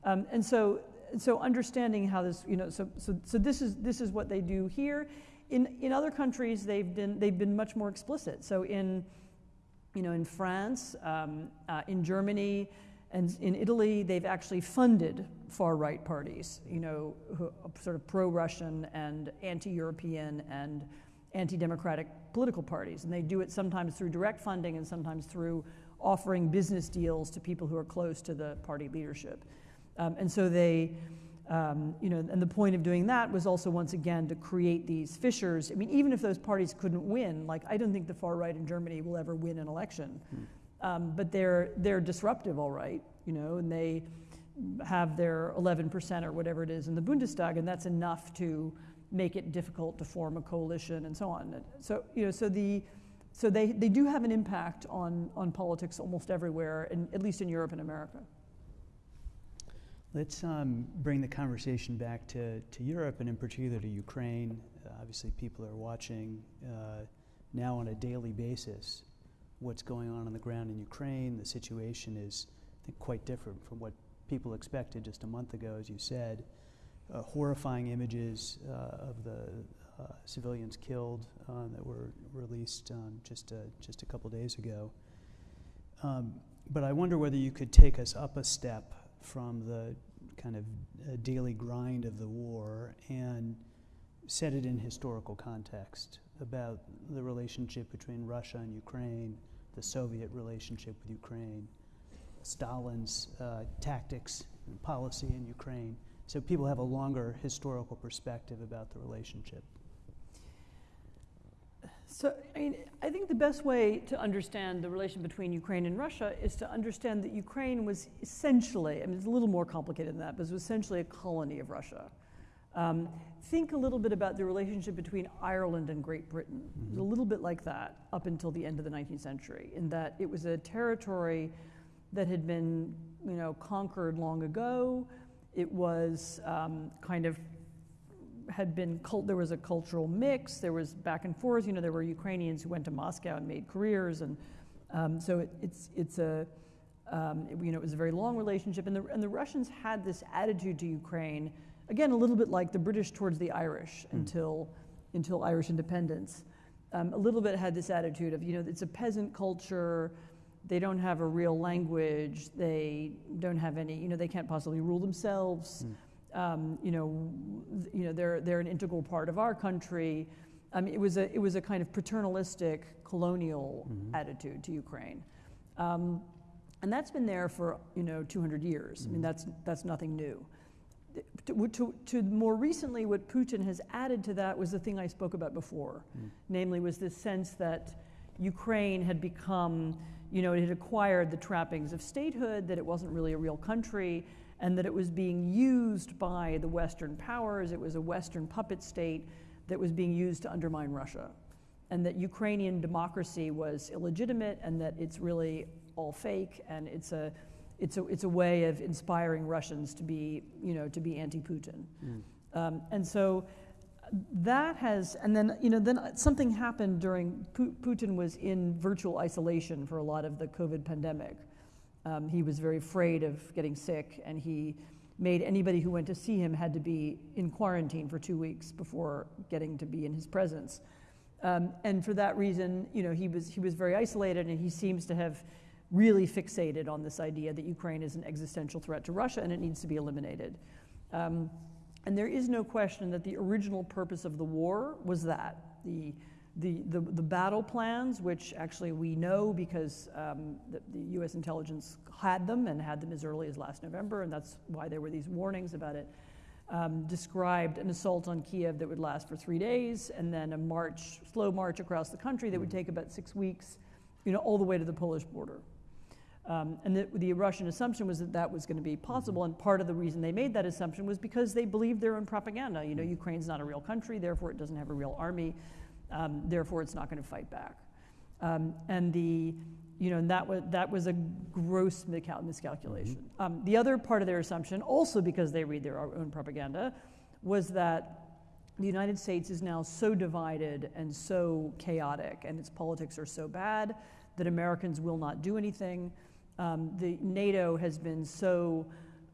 B: Um, and so, so understanding how this, you know, so, so, so this, is, this is what they do here. In, in other countries, they've been, they've been much more explicit. So in you know, in France, um, uh, in Germany, and in Italy, they've actually funded far-right parties, you know, sort of pro-Russian and anti-European and anti-democratic political parties. And they do it sometimes through direct funding and sometimes through offering business deals to people who are close to the party leadership. Um, and so they, um, you know, and the point of doing that was also once again to create these fissures. I mean, even if those parties couldn't win, like I don't think the far right in Germany will ever win an election, hmm. Um, but they're they're disruptive, all right, you know, and they have their 11% or whatever it is in the Bundestag, and that's enough to make it difficult to form a coalition and so on. So you know, so the so they, they do have an impact on, on politics almost everywhere, in, at least in Europe and America.
A: Let's um, bring the conversation back to, to Europe and in particular to Ukraine. Uh, obviously, people are watching uh, now on a daily basis what's going on on the ground in Ukraine. The situation is, I think, quite different from what people expected just a month ago, as you said. Uh, horrifying images uh, of the uh, civilians killed uh, that were released um, just, a, just a couple days ago. Um, but I wonder whether you could take us up a step from the kind of uh, daily grind of the war and set it in historical context about the relationship between Russia and Ukraine, the Soviet relationship with Ukraine, Stalin's uh, tactics and policy in Ukraine, so people have a longer historical perspective about the relationship.
B: So, I mean, I think the best way to understand the relation between Ukraine and Russia is to understand that Ukraine was essentially, I mean, it's a little more complicated than that, but it was essentially a colony of Russia. Um, think a little bit about the relationship between Ireland and Great Britain. It was a little bit like that up until the end of the 19th century, in that it was a territory that had been, you know, conquered long ago. It was um, kind of had been cult, there was a cultural mix. There was back and forth. You know, there were Ukrainians who went to Moscow and made careers, and um, so it, it's it's a um, it, you know it was a very long relationship. And the and the Russians had this attitude to Ukraine, again a little bit like the British towards the Irish mm. until until Irish independence. Um, a little bit had this attitude of you know it's a peasant culture. They don't have a real language. They don't have any. You know they can't possibly rule themselves. Mm um, you know, you know, they're, they're an integral part of our country. I mean, it was a, it was a kind of paternalistic colonial mm-hmm. attitude to Ukraine. Um, and that's been there for, you know, 200 years. Mm-hmm. I mean, mm-hmm. that's, that's nothing new. To, to, to, more recently, what Putin has added to that was the thing I spoke about before, mm. namely was this sense that Ukraine had become, you know, it had acquired the trappings of statehood, that it wasn't really a real country, and that it was being used by the Western powers. It was a Western puppet state that was being used to undermine Russia, and that Ukrainian democracy was illegitimate, and that it's really all fake, and it's a it's a, it's a way of inspiring Russians to be, you know, to be anti-Putin. Mm. Um, and so that has, and then, you know, then something happened during, Putin was in virtual isolation for a lot of the COVID pandemic. Um, he was very afraid of getting sick, and he made anybody who went to see him had to be in quarantine for two weeks before getting to be in his presence. Um, and for that reason, you know, he was he was very isolated, and he seems to have really fixated on this idea that Ukraine is an existential threat to Russia and it needs to be eliminated. Um, and there is no question that the original purpose of the war was that the the, the, the, battle plans, which actually we know because um, the, the, US intelligence had them and had them as early as last November, and that's why there were these warnings about it, um, described an assault on Kiev that would last for three days, and then a march, slow march across the country that would take about six weeks, you know, all the way to the Polish border. Um, and the, the, Russian assumption was that that was going to be possible, and part of the reason they made that assumption was because they believed their own propaganda. You know, Ukraine's not a real country, therefore it doesn't have a real army. Um, therefore, it's not going to fight back. Um, and the, you know, and that was that was a gross miscalculation. Mm-hmm. Um, the other part of their assumption, also because they read their own propaganda, was that the United States is now so divided and so chaotic, and its politics are so bad that Americans will not do anything. Um, the NATO has been so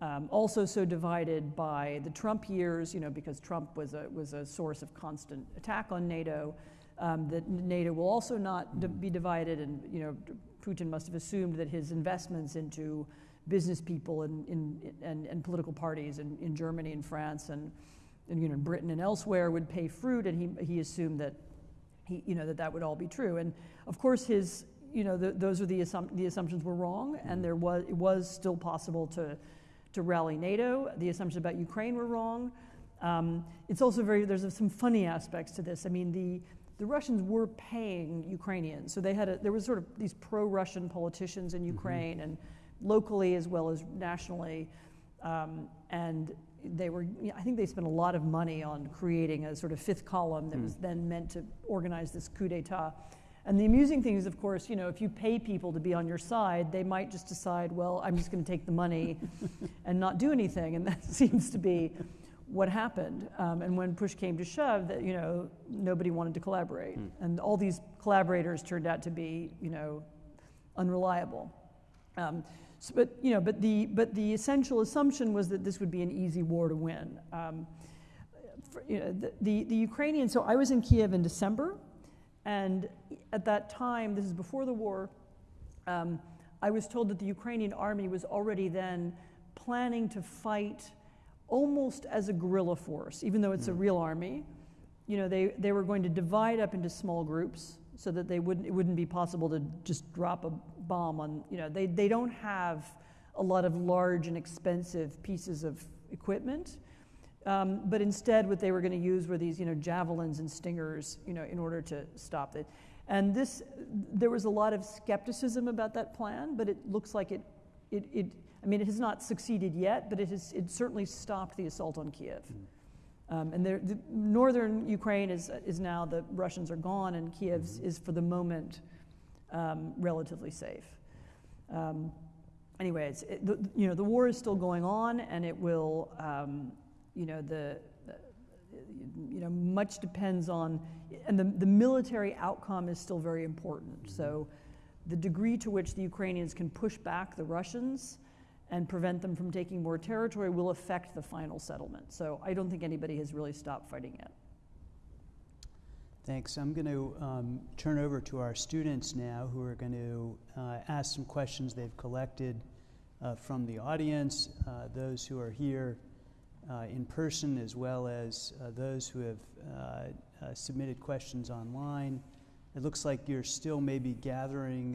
B: um, also so divided by the Trump years, you know, because Trump was a, was a source of constant attack on NATO, um, that NATO will also not d- be divided. And, you know, Putin must have assumed that his investments into business people and, in, and, and political parties in, in Germany and France and, and, you know, Britain and elsewhere would pay fruit. And he, he assumed that, he, you know, that that would all be true. And of course, his, you know, the, those are the, the assumptions were wrong. And there was, it was still possible to, to rally NATO. The assumptions about Ukraine were wrong. Um, it's also very, there's some funny aspects to this. I mean, the, the Russians were paying Ukrainians. So they had a, there was sort of these pro-Russian politicians in mm-hmm. Ukraine mm-hmm. and locally as well as nationally. Um, and they were, you know, I think they spent a lot of money on creating a sort of fifth column that mm. was then meant to organize this coup d'etat. And the amusing thing is, of course, you know, if you pay people to be on your side, they might just decide, well, I'm just going to take the money and not do anything. And that seems to be what happened. Um, and when push came to shove, that you know, nobody wanted to collaborate, mm. and all these collaborators turned out to be, you know, unreliable. Um, so, but you know, but the but the essential assumption was that this would be an easy war to win. Um, for, you know, the, the, the Ukrainians. So I was in Kiev in December. And at that time, this is before the war, um, I was told that the Ukrainian army was already then planning to fight almost as a guerrilla force, even though it's mm. a hmm. real army. you know, they, they were going to divide up into small groups so that they wouldn't, it wouldn't be possible to just drop a bomb on, you know, they, they don't have a lot of large and expensive pieces of equipment. Um, but instead, what they were going to use were these, you know, javelins and stingers, you know, in order to stop it. And this, there was a lot of skepticism about that plan, but it looks like it, it, it I mean, it has not succeeded yet, but it has, it certainly stopped the assault on Kiev. Mm. Um, and the northern Ukraine is, is now, the Russians are gone, and Kiev mm-hmm. is, for the moment, um, relatively safe. Um, anyways, it, the, you know, the war is still going on, and it will, um, you know, the, the, you know, much depends on, and the, the military outcome is still very important. Mm-hmm. So the degree to which the Ukrainians can push back the Russians and prevent them from taking more territory will affect the final settlement. So I don't think anybody has really stopped fighting yet.
A: Thanks. I'm going to um, turn over to our students now who are going to uh, ask some questions they've collected uh, from the audience, uh, those who are here in person, as well as uh, those who have uh, submitted questions online. It looks like you're still maybe gathering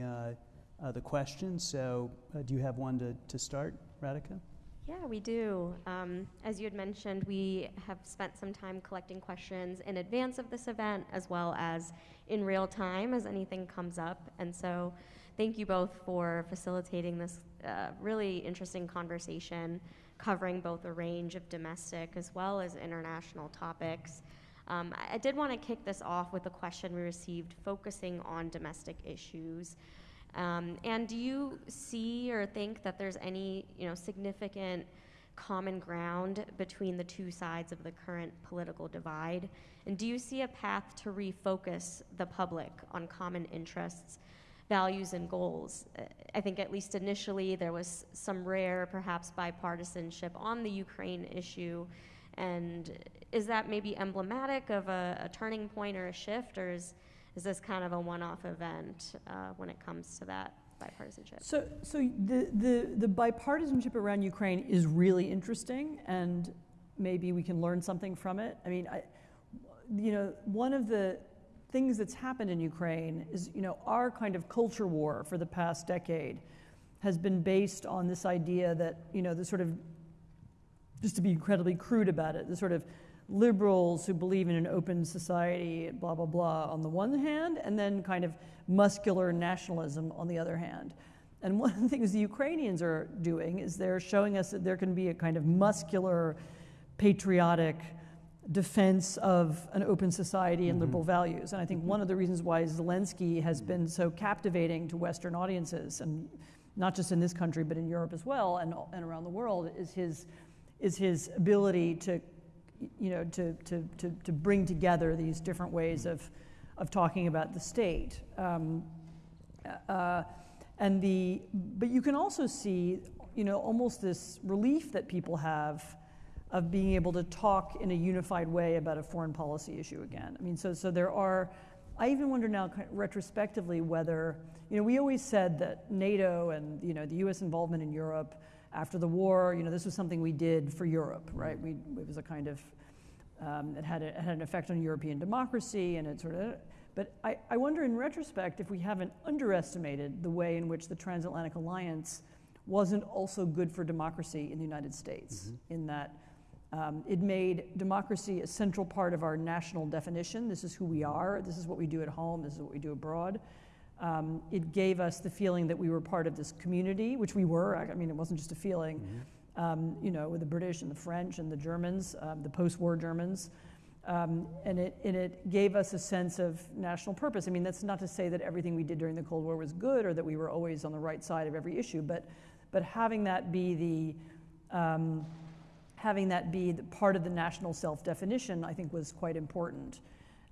A: the questions, so do you have one to, to start, Radhika?
C: Yeah, we do. Um, as you had mentioned, we have spent some time collecting questions in advance of this event as well as in real time as anything comes up. And so, thank you both for facilitating this uh, really interesting conversation covering both a range of domestic as well as international topics. Um, I, I did want to kick this off with a question we received focusing on domestic issues. Um, and do you see or think that there's any, you know, significant common ground between the two sides of the current political divide? And do you see a path to refocus the public on common interests, values, and goals? I think at least initially there was some rare, perhaps bipartisanship on the Ukraine issue. And is that maybe emblematic of a, a turning point or a shift, or is is this kind of a one-off event uh, when it comes to that bipartisanship?
B: So, so the, the, the bipartisanship around Ukraine is really interesting, and maybe we can learn something from it. I mean, I, you know, one of the things that's happened in Ukraine is, you know, our kind of culture war for the past decade has been based on this idea that, you know, the sort of, just to be incredibly crude about it, the sort of liberals who believe in an open society, blah, blah, blah, on the one hand, and then kind of muscular nationalism on the other hand. And one of the things the Ukrainians are doing is they're showing us that there can be a kind of muscular, patriotic defense of an open society and mm-hmm. liberal values. And I think one of the reasons why Zelensky has been so captivating to Western audiences, and not just in this country, but in Europe as well and, and around the world, is his, is his ability to you know, to, to, to, to bring together these different ways of, of talking about the state. Um, uh, and the, but you can also see, you know, almost this relief that people have of being able to talk in a unified way about a foreign policy issue again. I mean, so, so there are, I even wonder now retrospectively whether, you know, we always said that NATO and, you know, the US involvement in Europe after the war, you know, this was something we did for Europe, right? We, it was a kind of, um, it, had a, it had an effect on European democracy and it sort of, but I, I wonder in retrospect if we haven't underestimated the way in which the transatlantic alliance wasn't also good for democracy in the United States, mm-hmm. in that um, it made democracy a central part of our national definition. This is who we are, this is what we do at home, this is what we do abroad. Um, it gave us the feeling that we were part of this community, which we were. I mean, it wasn't just a feeling. Mm-hmm. Um, you know, with the British and the French and the Germans, um, the post-war Germans, um, and it and it gave us a sense of national purpose. I mean, that's not to say that everything we did during the Cold War was good or that we were always on the right side of every issue, but but having that be the um, having that be the part of the national self-definition, I think, was quite important.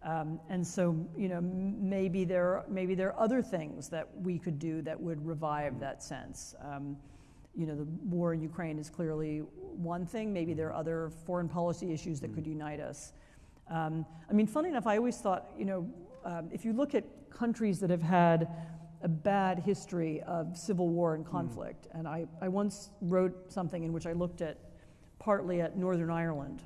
B: Um, and so, you know, maybe there, maybe there are other things that we could do that would revive that sense. Um, you know, the war in Ukraine is clearly one thing. Maybe there are other foreign policy issues that could unite us. Um, I mean, funny enough, I always thought, you know, um, if you look at countries that have had a bad history of civil war and conflict, mm. and I, I once wrote something in which I looked at partly at Northern Ireland.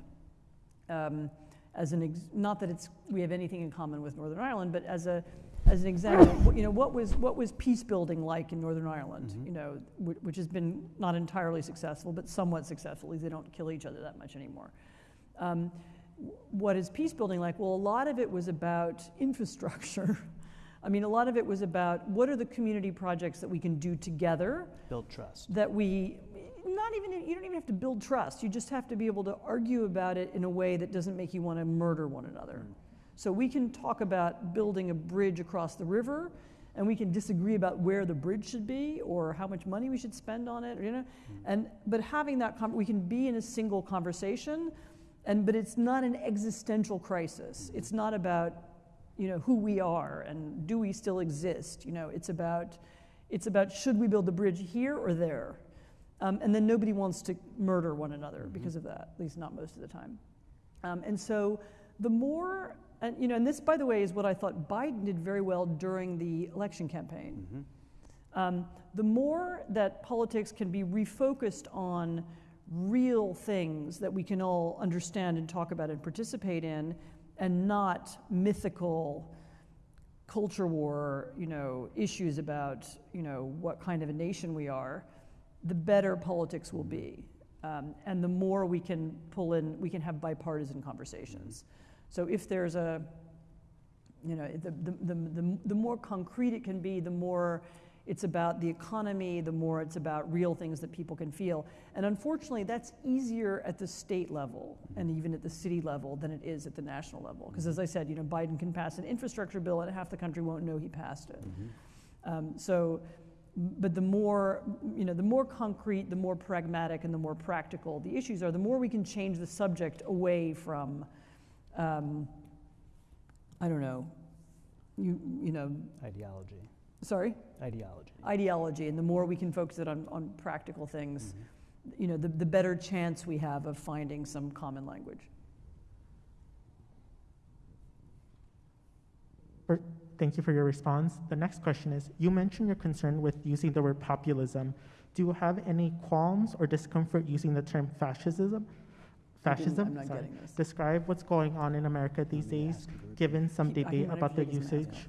B: Um, as an ex- not that it's we have anything in common with Northern Ireland, but as a as an example, you know, what was what was peace building like in Northern Ireland?
A: Mhm.
B: You know, which, which has been not entirely successful, but somewhat successful. They don't kill each other that much anymore. Um, what is peace building like? Well, a lot of it was about infrastructure. I mean, a lot of it was about what are the community projects that we can do together
A: Build trust.
B: that we not even you don't even have to build trust. You just have to be able to argue about it in a way that doesn't make you want to murder one another.
A: Mm.
B: so we can talk about building a bridge across the river and we can disagree about where the bridge should be or how much money we should spend on it you know? And but having that we can be in a single conversation and but it's not an existential crisis. It's not about you know who we are and do we still exist you know? It's about it's about should we build the bridge here or there um, and then nobody wants to murder one another
A: Mhm.
B: because of that at least not most of the time um, and so the more and you know and this by the way is what i thought biden did very well during the election campaign
A: Mhm.
B: um, the more that politics can be refocused on real things that we can all understand and talk about and participate in, and not mythical culture war, you know, issues about, you know, what kind of a nation we are, the better politics will be. Um, and the more we can pull in, we can have bipartisan conversations. So if there's a, you know, the, the, the, the, the more concrete it can be, the more it's about the economy, the more it's about real things that people can feel. And unfortunately, that's easier at the state level and even at the city level than it is at the national level. Because as I said, you know, Biden can pass an infrastructure bill and half the country won't know he passed it.
A: Mhm.
B: Um, so, but the more, you know, the more concrete, the more pragmatic, and the more practical the issues are, the more we can change the subject away from, um, I don't know, you, you know,
A: Ideology.
B: sorry,
A: Ideology.
B: ideology, and the more we can focus it on, on practical things,
A: Mhm.
B: you know, the, the better chance we have of finding some common language.
D: Thank you for your response. The next question is, you mentioned your concern with using the word populism. Do you have any qualms or discomfort using the term fascism? Fascism?
B: I'm not
D: Sorry.
B: getting this.
D: Describe what's going on in America these days, given some
B: He- I
D: debate
B: might
D: about the
B: actually just ask
D: usage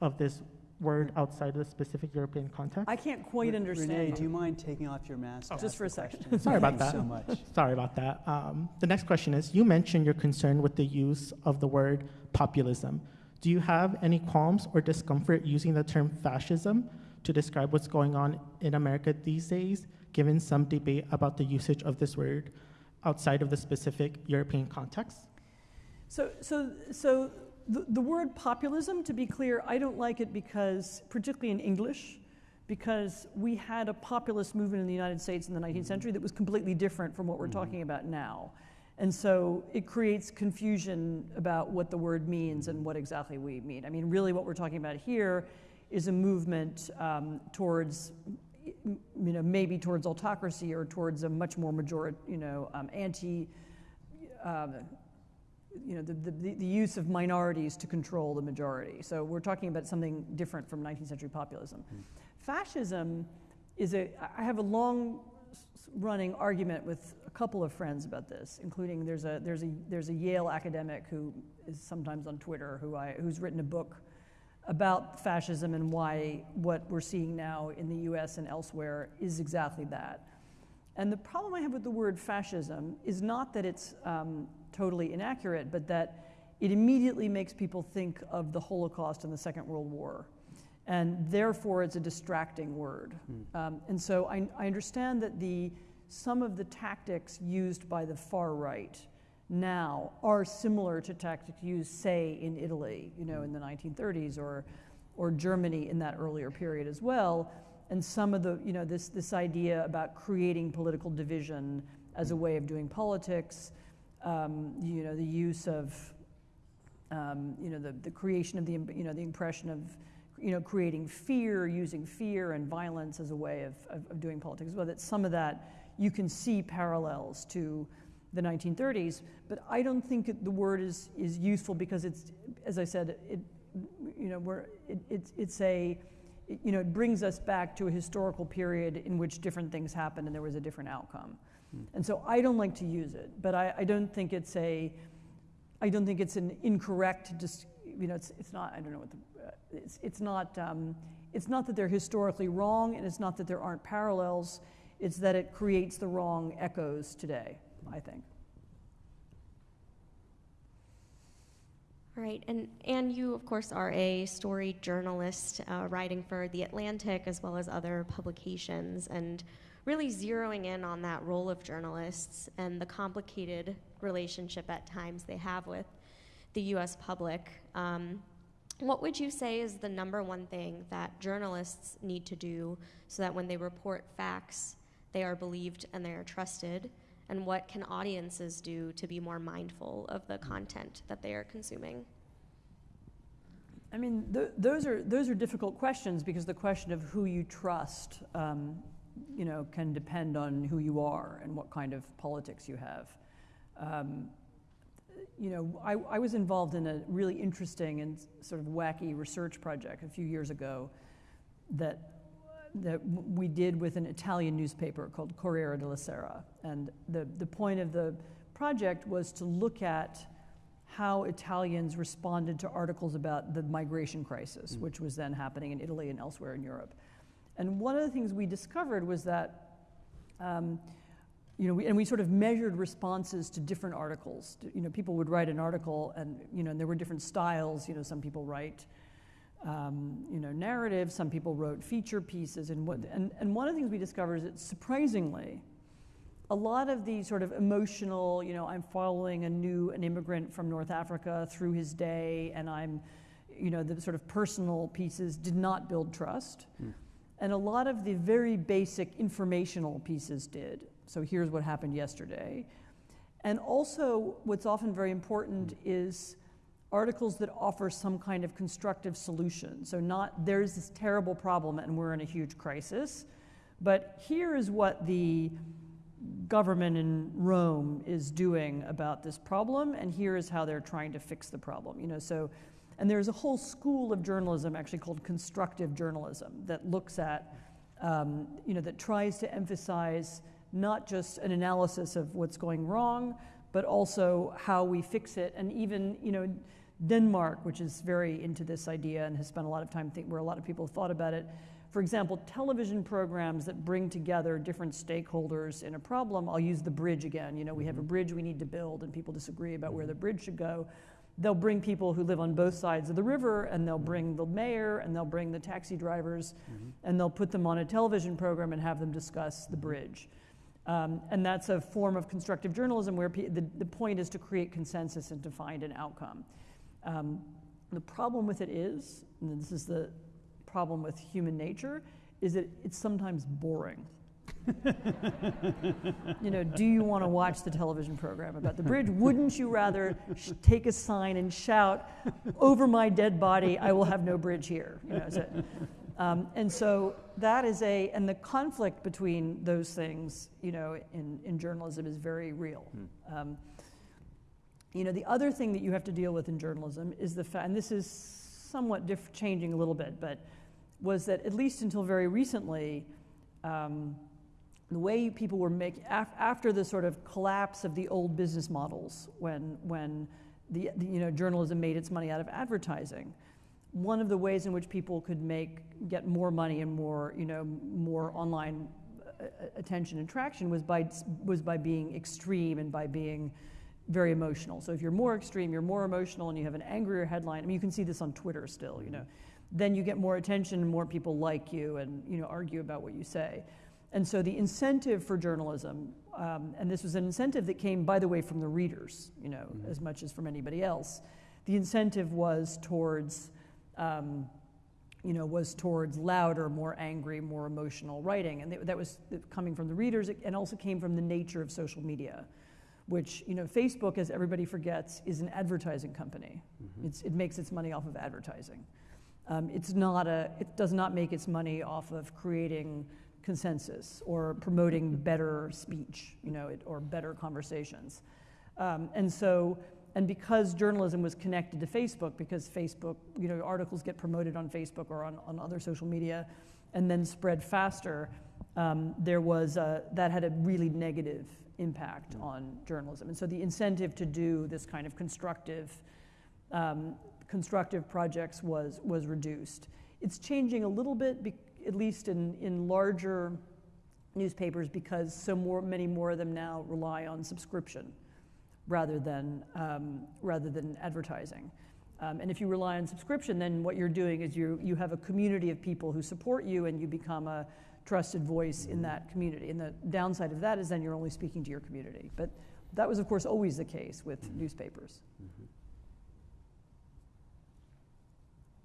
D: of this word outside of the specific European context.
B: I can't quite
A: Re-
B: understand.
A: Renee,
B: you.
A: do you mind taking off your mask?
D: Oh.
A: to
B: Just
A: ask
B: for a
A: the
B: second.
A: question?
D: Sorry about
A: Thanks
D: that.
A: so much.
D: Sorry about that. Um, the next question is You mentioned your concern with the use of the word populism. Do you have any qualms or discomfort using the term fascism to describe what's going on in America these days, given some debate about the usage of this word outside of the specific European context?
B: So, so, so the, the word populism, to be clear, I don't like it because, particularly in English, because we had a populist movement in the United States in the 19th century that was completely different from what we're
A: Mhm.
B: talking about now. And so it creates confusion about what the word means and what exactly we mean. I mean, really, what we're talking about here is a movement um, towards, you know, maybe towards autocracy or towards a much more majority, you know, um, anti, um, you know, the, the, the use of minorities to control the majority. So we're talking about something different from 19th century populism.
A: Mm.
B: Fascism is a, I have a long running argument with a couple of friends about this, including there's a, there's a, there's a Yale academic who is sometimes on Twitter who I, who's written a book about fascism and why what we're seeing now in the US and elsewhere is exactly that. And the problem I have with the word fascism is not that it's um, totally inaccurate, but that it immediately makes people think of the Holocaust and the Second World War. And therefore, it's a distracting word.
A: Hmm.
B: Um, and so I, I understand that the, some of the tactics used by the far right now are similar to tactics used, say, in Italy, you know, in the 1930s, or, or Germany in that earlier period as well. And some of the, you know, this, this idea about creating political division as a way of doing politics, um, you know, the use of, um, you know, the, the creation of the, you know, the impression of, you know, creating fear, using fear and violence as a way of, of, of doing politics well. That some of that you can see parallels to the 1930s, but I don't think it, the word is, is useful because it's, as I said, it, you know, we're, it, it's, it's a, it, you know, it brings us back to a historical period in which different things happened and there was a different outcome.
A: Hmm.
B: And so I don't like to use it, but I, I don't think it's a, I don't think it's an incorrect, just, you know, it's, it's not, I don't know what the, uh, it's, it's not, um, it's not that they're historically wrong and it's not that there aren't parallels, it's that it creates the wrong echoes today, I think.
C: All right, and, and you, of course, are a story journalist uh, writing for The Atlantic as well as other publications, and really zeroing in on that role of journalists and the complicated relationship at times they have with the US public. Um, what would you say is the number one thing that journalists need to do so that when they report facts, they are believed and they are trusted? And what can audiences do to be more mindful of the content that they are consuming?
B: I mean, th- those are those are difficult questions because the question of who you trust, um, you know, can depend on who you are and what kind of politics you have. Um, you know, I, I, was involved in a really interesting and sort of wacky research project a few years ago that, that we did with an Italian newspaper called Corriere della Sera. And the, the point of the project was to look at how Italians responded to articles about the migration crisis, mm. which was then happening in Italy and elsewhere in Europe. And one of the things we discovered was that um, you know, we, and we sort of measured responses to different articles. You know, people would write an article, and you know, and there were different styles. You know, some people write, um, you know, narrative. Some people wrote feature pieces, and what. And, and one of the things we discovered is that surprisingly, a lot of the sort of emotional, you know, I'm following a new an immigrant from North Africa through his day, and I'm, you know, the sort of personal pieces did not build trust. Mm. And a lot of the very basic informational pieces did. So here's what happened yesterday. And also, what's often very important is articles that offer some kind of constructive solution. So, not there's this terrible problem and we're in a huge crisis, but here is what the government in Rome is doing about this problem, and here is how they're trying to fix the problem. You know, so, and there's a whole school of journalism actually called constructive journalism that looks at, um, you know, that tries to emphasize not just an analysis of what's going wrong, but also how we fix it. And even, you know, Denmark, which is very into this idea and has spent a lot of time think where a lot of people have thought about it. For example, television programs that bring together different stakeholders in a problem. I'll use the bridge again. You know, we have a mm-hmm. bridge we need to build, and people disagree about where the bridge should go. They'll bring people who live on both sides of the river, and they'll bring the mayor, and they'll bring the taxi drivers, mm-hmm. and they'll put them on a television program and have them discuss the bridge. Um, and that's a form of constructive journalism where pe- the, the point is to create consensus and to find an outcome. Um, the problem with it is, and this is the problem with human nature, is that it's sometimes boring. you know, do you want to watch the television program about the bridge? Wouldn't you rather sh- take a sign and shout, "Over my dead body, I will have no bridge here"? You know, so, um, and so that is a, and the conflict between those things, you know, in, in journalism is very real. Hmm. Um, you know, the other thing that you have to deal with in journalism is the fact, and this is somewhat diff- changing a little bit, but was that at least until very recently, um, the way people were making, af- after the sort of collapse of the old business models, when, when the, the, you know, journalism made its money out of advertising, one of the ways in which people could make get more money and more you know more online uh, attention and traction was by was by being extreme and by being very emotional. So if you're more extreme, you're more emotional, and you have an angrier headline. I mean, you can see this on Twitter still. You know, then you get more attention, and more people like you, and you know argue about what you say. And so the incentive for journalism, um, and this was an incentive that came, by the way, from the readers, you know, mm-hmm. as much as from anybody else. The incentive was towards um, you know, was towards louder, more angry, more emotional writing. And that was coming from the readers and also came from the nature of social media, which, you know, Facebook, as everybody forgets, is an advertising company. Mm-hmm. it makes its money off of advertising. Um, it's not a, it does not make its money off of creating consensus or promoting better speech, you know, it, or better conversations. Um, and so and because journalism was connected to Facebook, because Facebook, you know, articles get promoted on Facebook or on, on other social media and then spread faster, um, there was a, that had a really negative impact on journalism. And so the incentive to do this kind of constructive, um, constructive projects was, was reduced. It's changing a little bit, at least in, in larger newspapers, because so more, many more of them now rely on subscription rather than, um, rather than advertising. Um, and if you rely on subscription, then what you're doing is you, you have a community of people who support you and you become a trusted voice in that community. And the downside of that is then you're only speaking to your community. But that was, of course, always the case with mm-hmm. newspapers. Mm-hmm.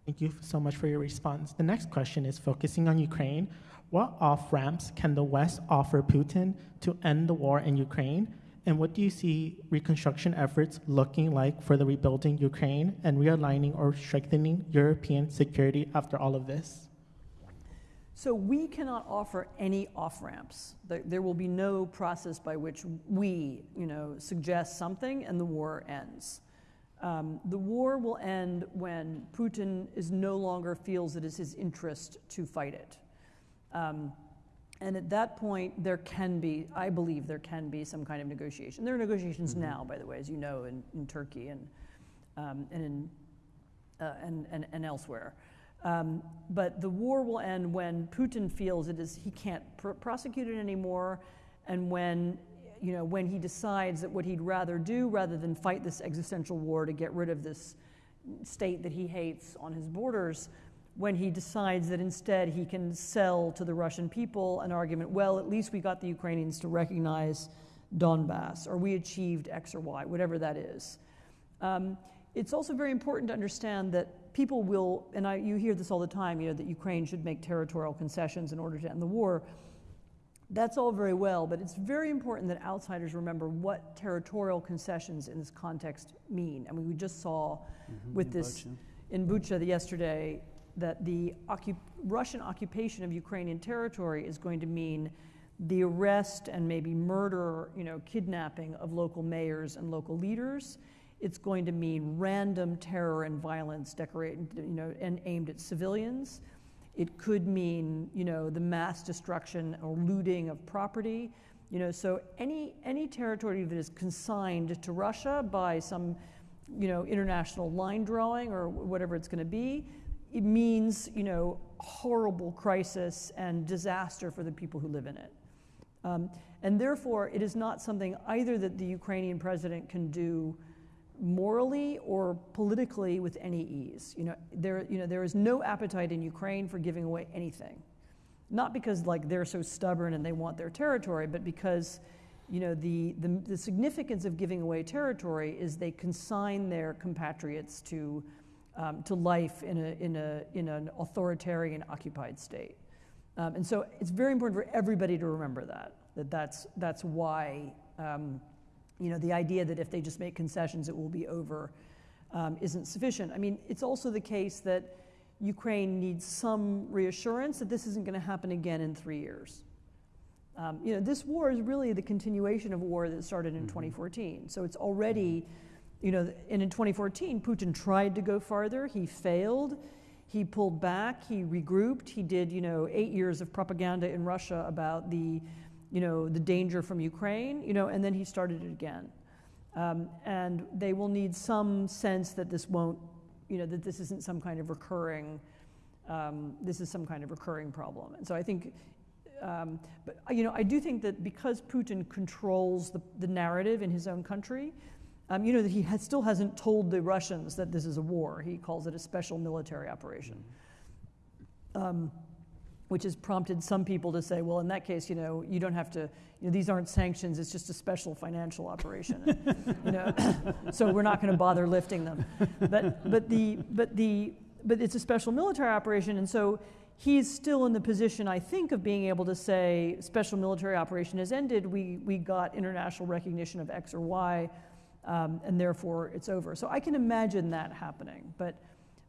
D: Thank you so much for your response. The next question is focusing on Ukraine. What off ramps can the West offer Putin to end the war in Ukraine? And what do you see reconstruction efforts looking like for the rebuilding Ukraine and realigning or strengthening European security after all of this?
B: So we cannot offer any off ramps. There, will be no process by which we, you know, suggest something and the war ends. Um, the war will end when Putin is no longer feels it is his interest to fight it. Um, and at that point, there can be, I believe, there can be some kind of negotiation. There are negotiations mm-hmm. now, by the way, as you know, in, in Turkey and, um, and, in, uh, and, and, and elsewhere. Um, but the war will end when Putin feels it is he can't pr- prosecute it anymore, and when you know when he decides that what he'd rather do, rather than fight this existential war to get rid of this state that he hates on his borders, when he decides that instead he can sell to the Russian people an argument. Well, at least we got the Ukrainians to recognize Donbass, or we achieved X or Y, whatever that is. Um, it's also very important to understand that people will, and I, you hear this all the time, you know, that Ukraine should make territorial concessions in order to end the war. That's all very well, but it's very important that outsiders remember what territorial concessions in this context mean. I mean, we just saw mm-hmm, with in this Bucha. in Bucha the, yesterday that the occup- Russian occupation of Ukrainian territory is going to mean the arrest and maybe murder, you know, kidnapping of local mayors and local leaders it's going to mean random terror and violence decorated, you know, and aimed at civilians. It could mean, you know, the mass destruction or looting of property. You know, so any any territory that is consigned to Russia by some, you know, international line drawing or whatever it's going to be, it means, you know, horrible crisis and disaster for the people who live in it. Um, and therefore, it is not something either that the Ukrainian president can do morally or politically with any ease. You know, there, you know, there is no appetite in Ukraine for giving away anything. Not because like they're so stubborn and they want their territory, but because you know, the, the, the significance of giving away territory is they consign their compatriots to, um, to life in, a, in, a, in an authoritarian occupied state. Um, and so it's very important for everybody to remember that, that that's, that's why um, you know, the idea that if they just make concessions, it will be over um, isn't sufficient. I mean, it's also the case that Ukraine needs some reassurance that this isn't going to happen again in three years. Um, you know, this war is really the continuation of a war that started in mm-hmm. 2014. So it's already, you know, and in 2014, Putin tried to go farther. He failed. He pulled back. He regrouped. He did, you know, eight years of propaganda in Russia about the you know, the danger from Ukraine, you know, and then he started it again. Um, and they will need some sense that this won't, you know, that this isn't some kind of recurring, um, this is some kind of recurring problem. And so I think, um, but you know, I do think that because Putin controls the, the narrative in his own country, um, you know, that he has, still hasn't told the Russians that this is a war. He calls it a special military operation. Um, which has prompted some people to say, well, in that case, you know, you don't have to, you know, these aren't sanctions, it's just a special financial operation. you know, so we're not going to bother lifting them. But, but, the, but, the, but it's a special military operation, and so he's still in the position, I think, of being able to say, special military operation has ended, we, we got international recognition of X or Y, um, and therefore it's over. So I can imagine that happening. But,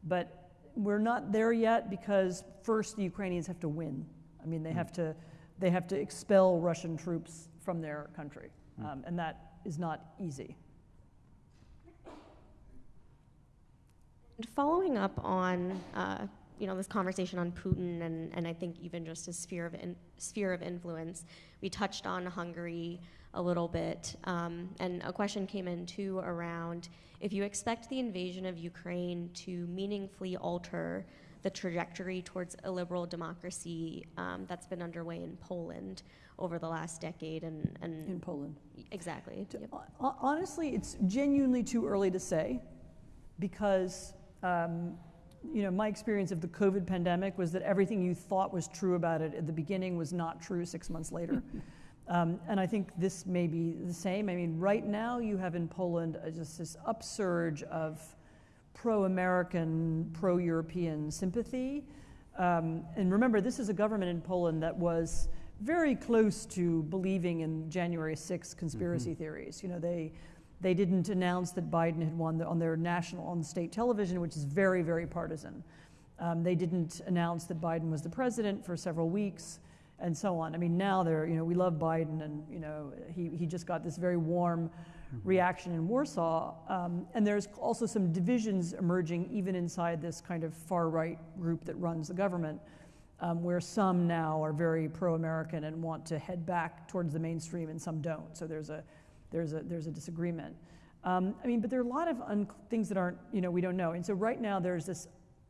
B: but we're not there yet because first the Ukrainians have to win. I mean, they have to, they have to expel Russian troops from their country, hmm. um, and that is not easy.
C: Following up on uh, you know, this conversation on Putin and, and I think even just his sphere of, in, sphere of influence. We touched on Hungary a little bit, um, and a question came in too around if you expect the invasion of Ukraine to meaningfully alter the trajectory towards a liberal democracy um, that's been underway in Poland over the last decade and, and
B: in Poland.
C: exactly.
B: To-
C: Yep.
B: Honestly, it's genuinely too early to say because, um, you know, my experience of the COVID pandemic was that everything you thought was true about it at the beginning was not true six months later. um, and I think this may be the same. I mean, right now you have in Poland uh, just this upsurge of pro American, pro European sympathy. Um, and remember, this is a government in Poland that was very close to believing in January 6th conspiracy theories. You know, they, they didn't announce that Biden had won the, on their national, on state television, which is very, very partisan. Um, they didn't announce that Biden was the president for several weeks and so on. I mean, now they're, you know, we love Biden and, you know, he, he just got this very warm reaction in Warsaw. Um, and there's also some divisions emerging even inside this kind of far right group that runs the government, um, where some now are very pro American and want to head back towards the mainstream and some don't. So there's a, there's a, there's a disagreement. Um, I mean, but there are a lot of un- things that aren't, you know, we don't know. And so right now there's this,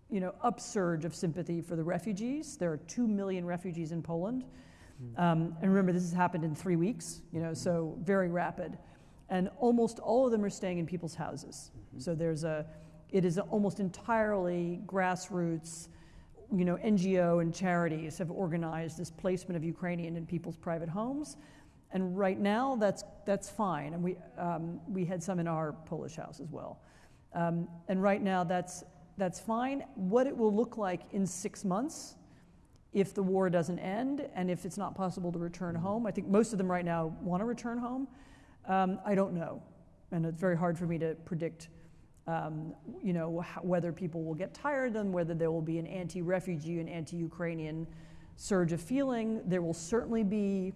B: you know, upsurge of sympathy for the refugees. There are two million refugees in Poland. Um, and remember, this has happened in three weeks, you know, so very rapid. And almost all of them are staying in people's houses. So there's a, it is a almost entirely grassroots, you know, NGO and charities have organized this placement of Ukrainian in people's private homes. And right now, that's, that's fine. And we, um, we had some in our Polish house as well. Um, and right now, that's, that's fine. What it will look like in six months, if the war doesn't end and if it's not possible to return home, I think most of them right now want to return home. Um, I don't know. And it's very hard for me to predict um, you know, how, whether people will get tired and whether there will be an anti-refugee and anti-Ukrainian surge of feeling. There will certainly be,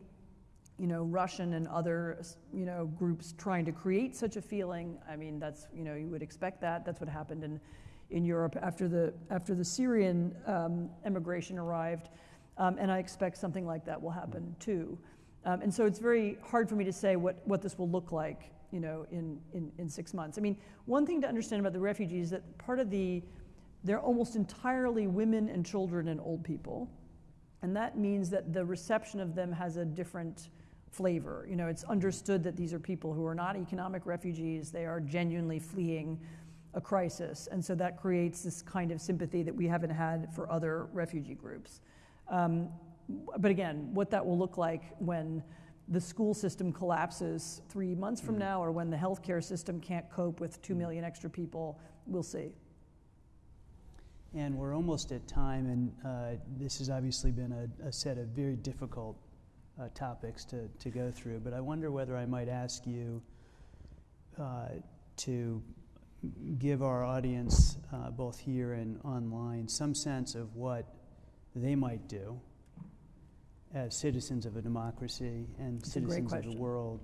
B: you know, Russian and other, you know, groups trying to create such a feeling. I mean, that's, you know, you would expect that. That's what happened in, in Europe after the, after the Syrian um, immigration arrived. Um, and I expect something like that will happen too. Um, and so it's very hard for me to say what, what this will look like, you know, in, in, in six months. I mean, one thing to understand about the refugees is that part of the, they're almost entirely women and children and old people. And that means that the reception of them has a different flavor. You know, it's understood that these are people who are not economic refugees, they are genuinely fleeing a crisis. And so that creates this kind of sympathy that we haven't had for other refugee groups. Um, but again, what that will look like when the school system collapses three months from now or when the healthcare system can't cope with two million extra people, we'll see.
A: And we're almost at time, and uh, this has obviously been a, a set of very difficult uh, topics to, to go through. But I wonder whether I might ask you uh, to give our audience, uh, both here and online, some sense of what they might do as citizens of a democracy and
B: That's
A: citizens of the world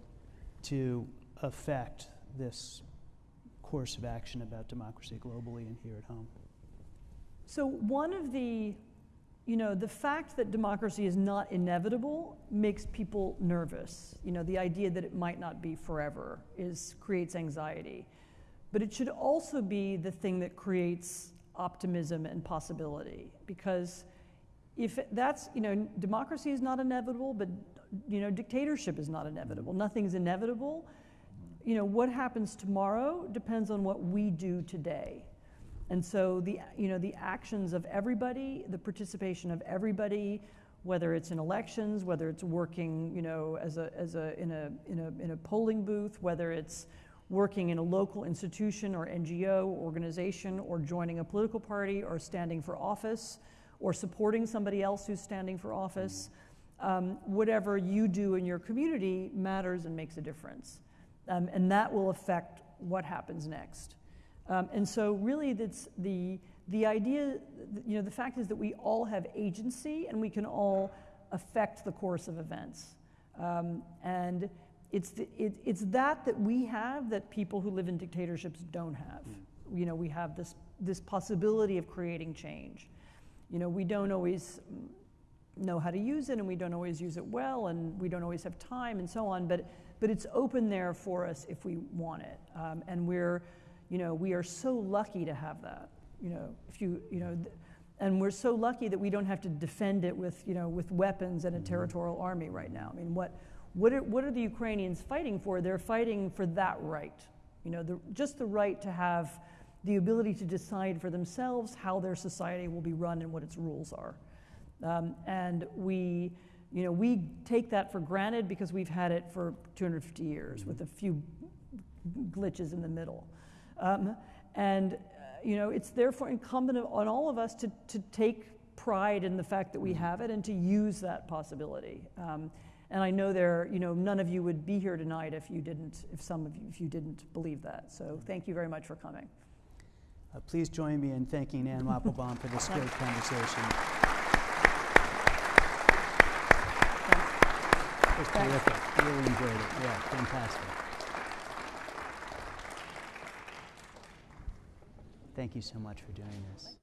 A: to affect this course of action about democracy globally and here at home.
B: So, one of the, you know, the fact that democracy is not inevitable makes people nervous. You know, the idea that it might not be forever is creates anxiety. But it should also be the thing that creates optimism and possibility because if that's, you know, democracy is not inevitable, but you know, dictatorship is not inevitable. Nothing's inevitable. You know, what happens tomorrow depends on what we do today. And so the, you know, the actions of everybody, the participation of everybody, whether it's in elections, whether it's working, you know, as a, as a, in a, in a, in a polling booth, whether it's working in a local institution or NGO organization or joining a political party or standing for office or supporting somebody else who's standing for office, um, whatever you do in your community matters and makes a difference. Um, and that will affect what happens next. Um, and so, really, that's the, the idea, you know, the fact is that we all have agency and we can all affect the course of events. Um, and it's, the, it, it's that that we have that people who live in dictatorships don't have. You know, we have this, this possibility of creating change. you know, we don't always mm, know how to use it and we don't always use it well and we don't always have time and so on, but, but it's open there for us if we want it. Um, and we're, you know, we are so lucky to have that. You know, if you, you know, th- and we're so lucky that we don't have to defend it with, you know, with weapons and a territorial army right now. I mean, what, what are, what are the Ukrainians fighting for? They're fighting for that right. You know, the, just the right to have the ability to decide for themselves how their society will be run and what its rules are. Um, and we, you know, we take that for granted because we've had it for 250 years with a few glitches in the middle. Um, and, uh, you know, it's therefore incumbent on all of us to, to take pride in the fact that we have it and to use that possibility. Um, and I know there, you know, none of you would be here tonight if you didn't, if some of you, if you didn't believe that. So thank you very much for coming.
A: Uh, please join me in thanking Anne Applebaum for this great conversation. It was terrific. Really enjoyed it. Yeah, fantastic. Thank you so much for doing this.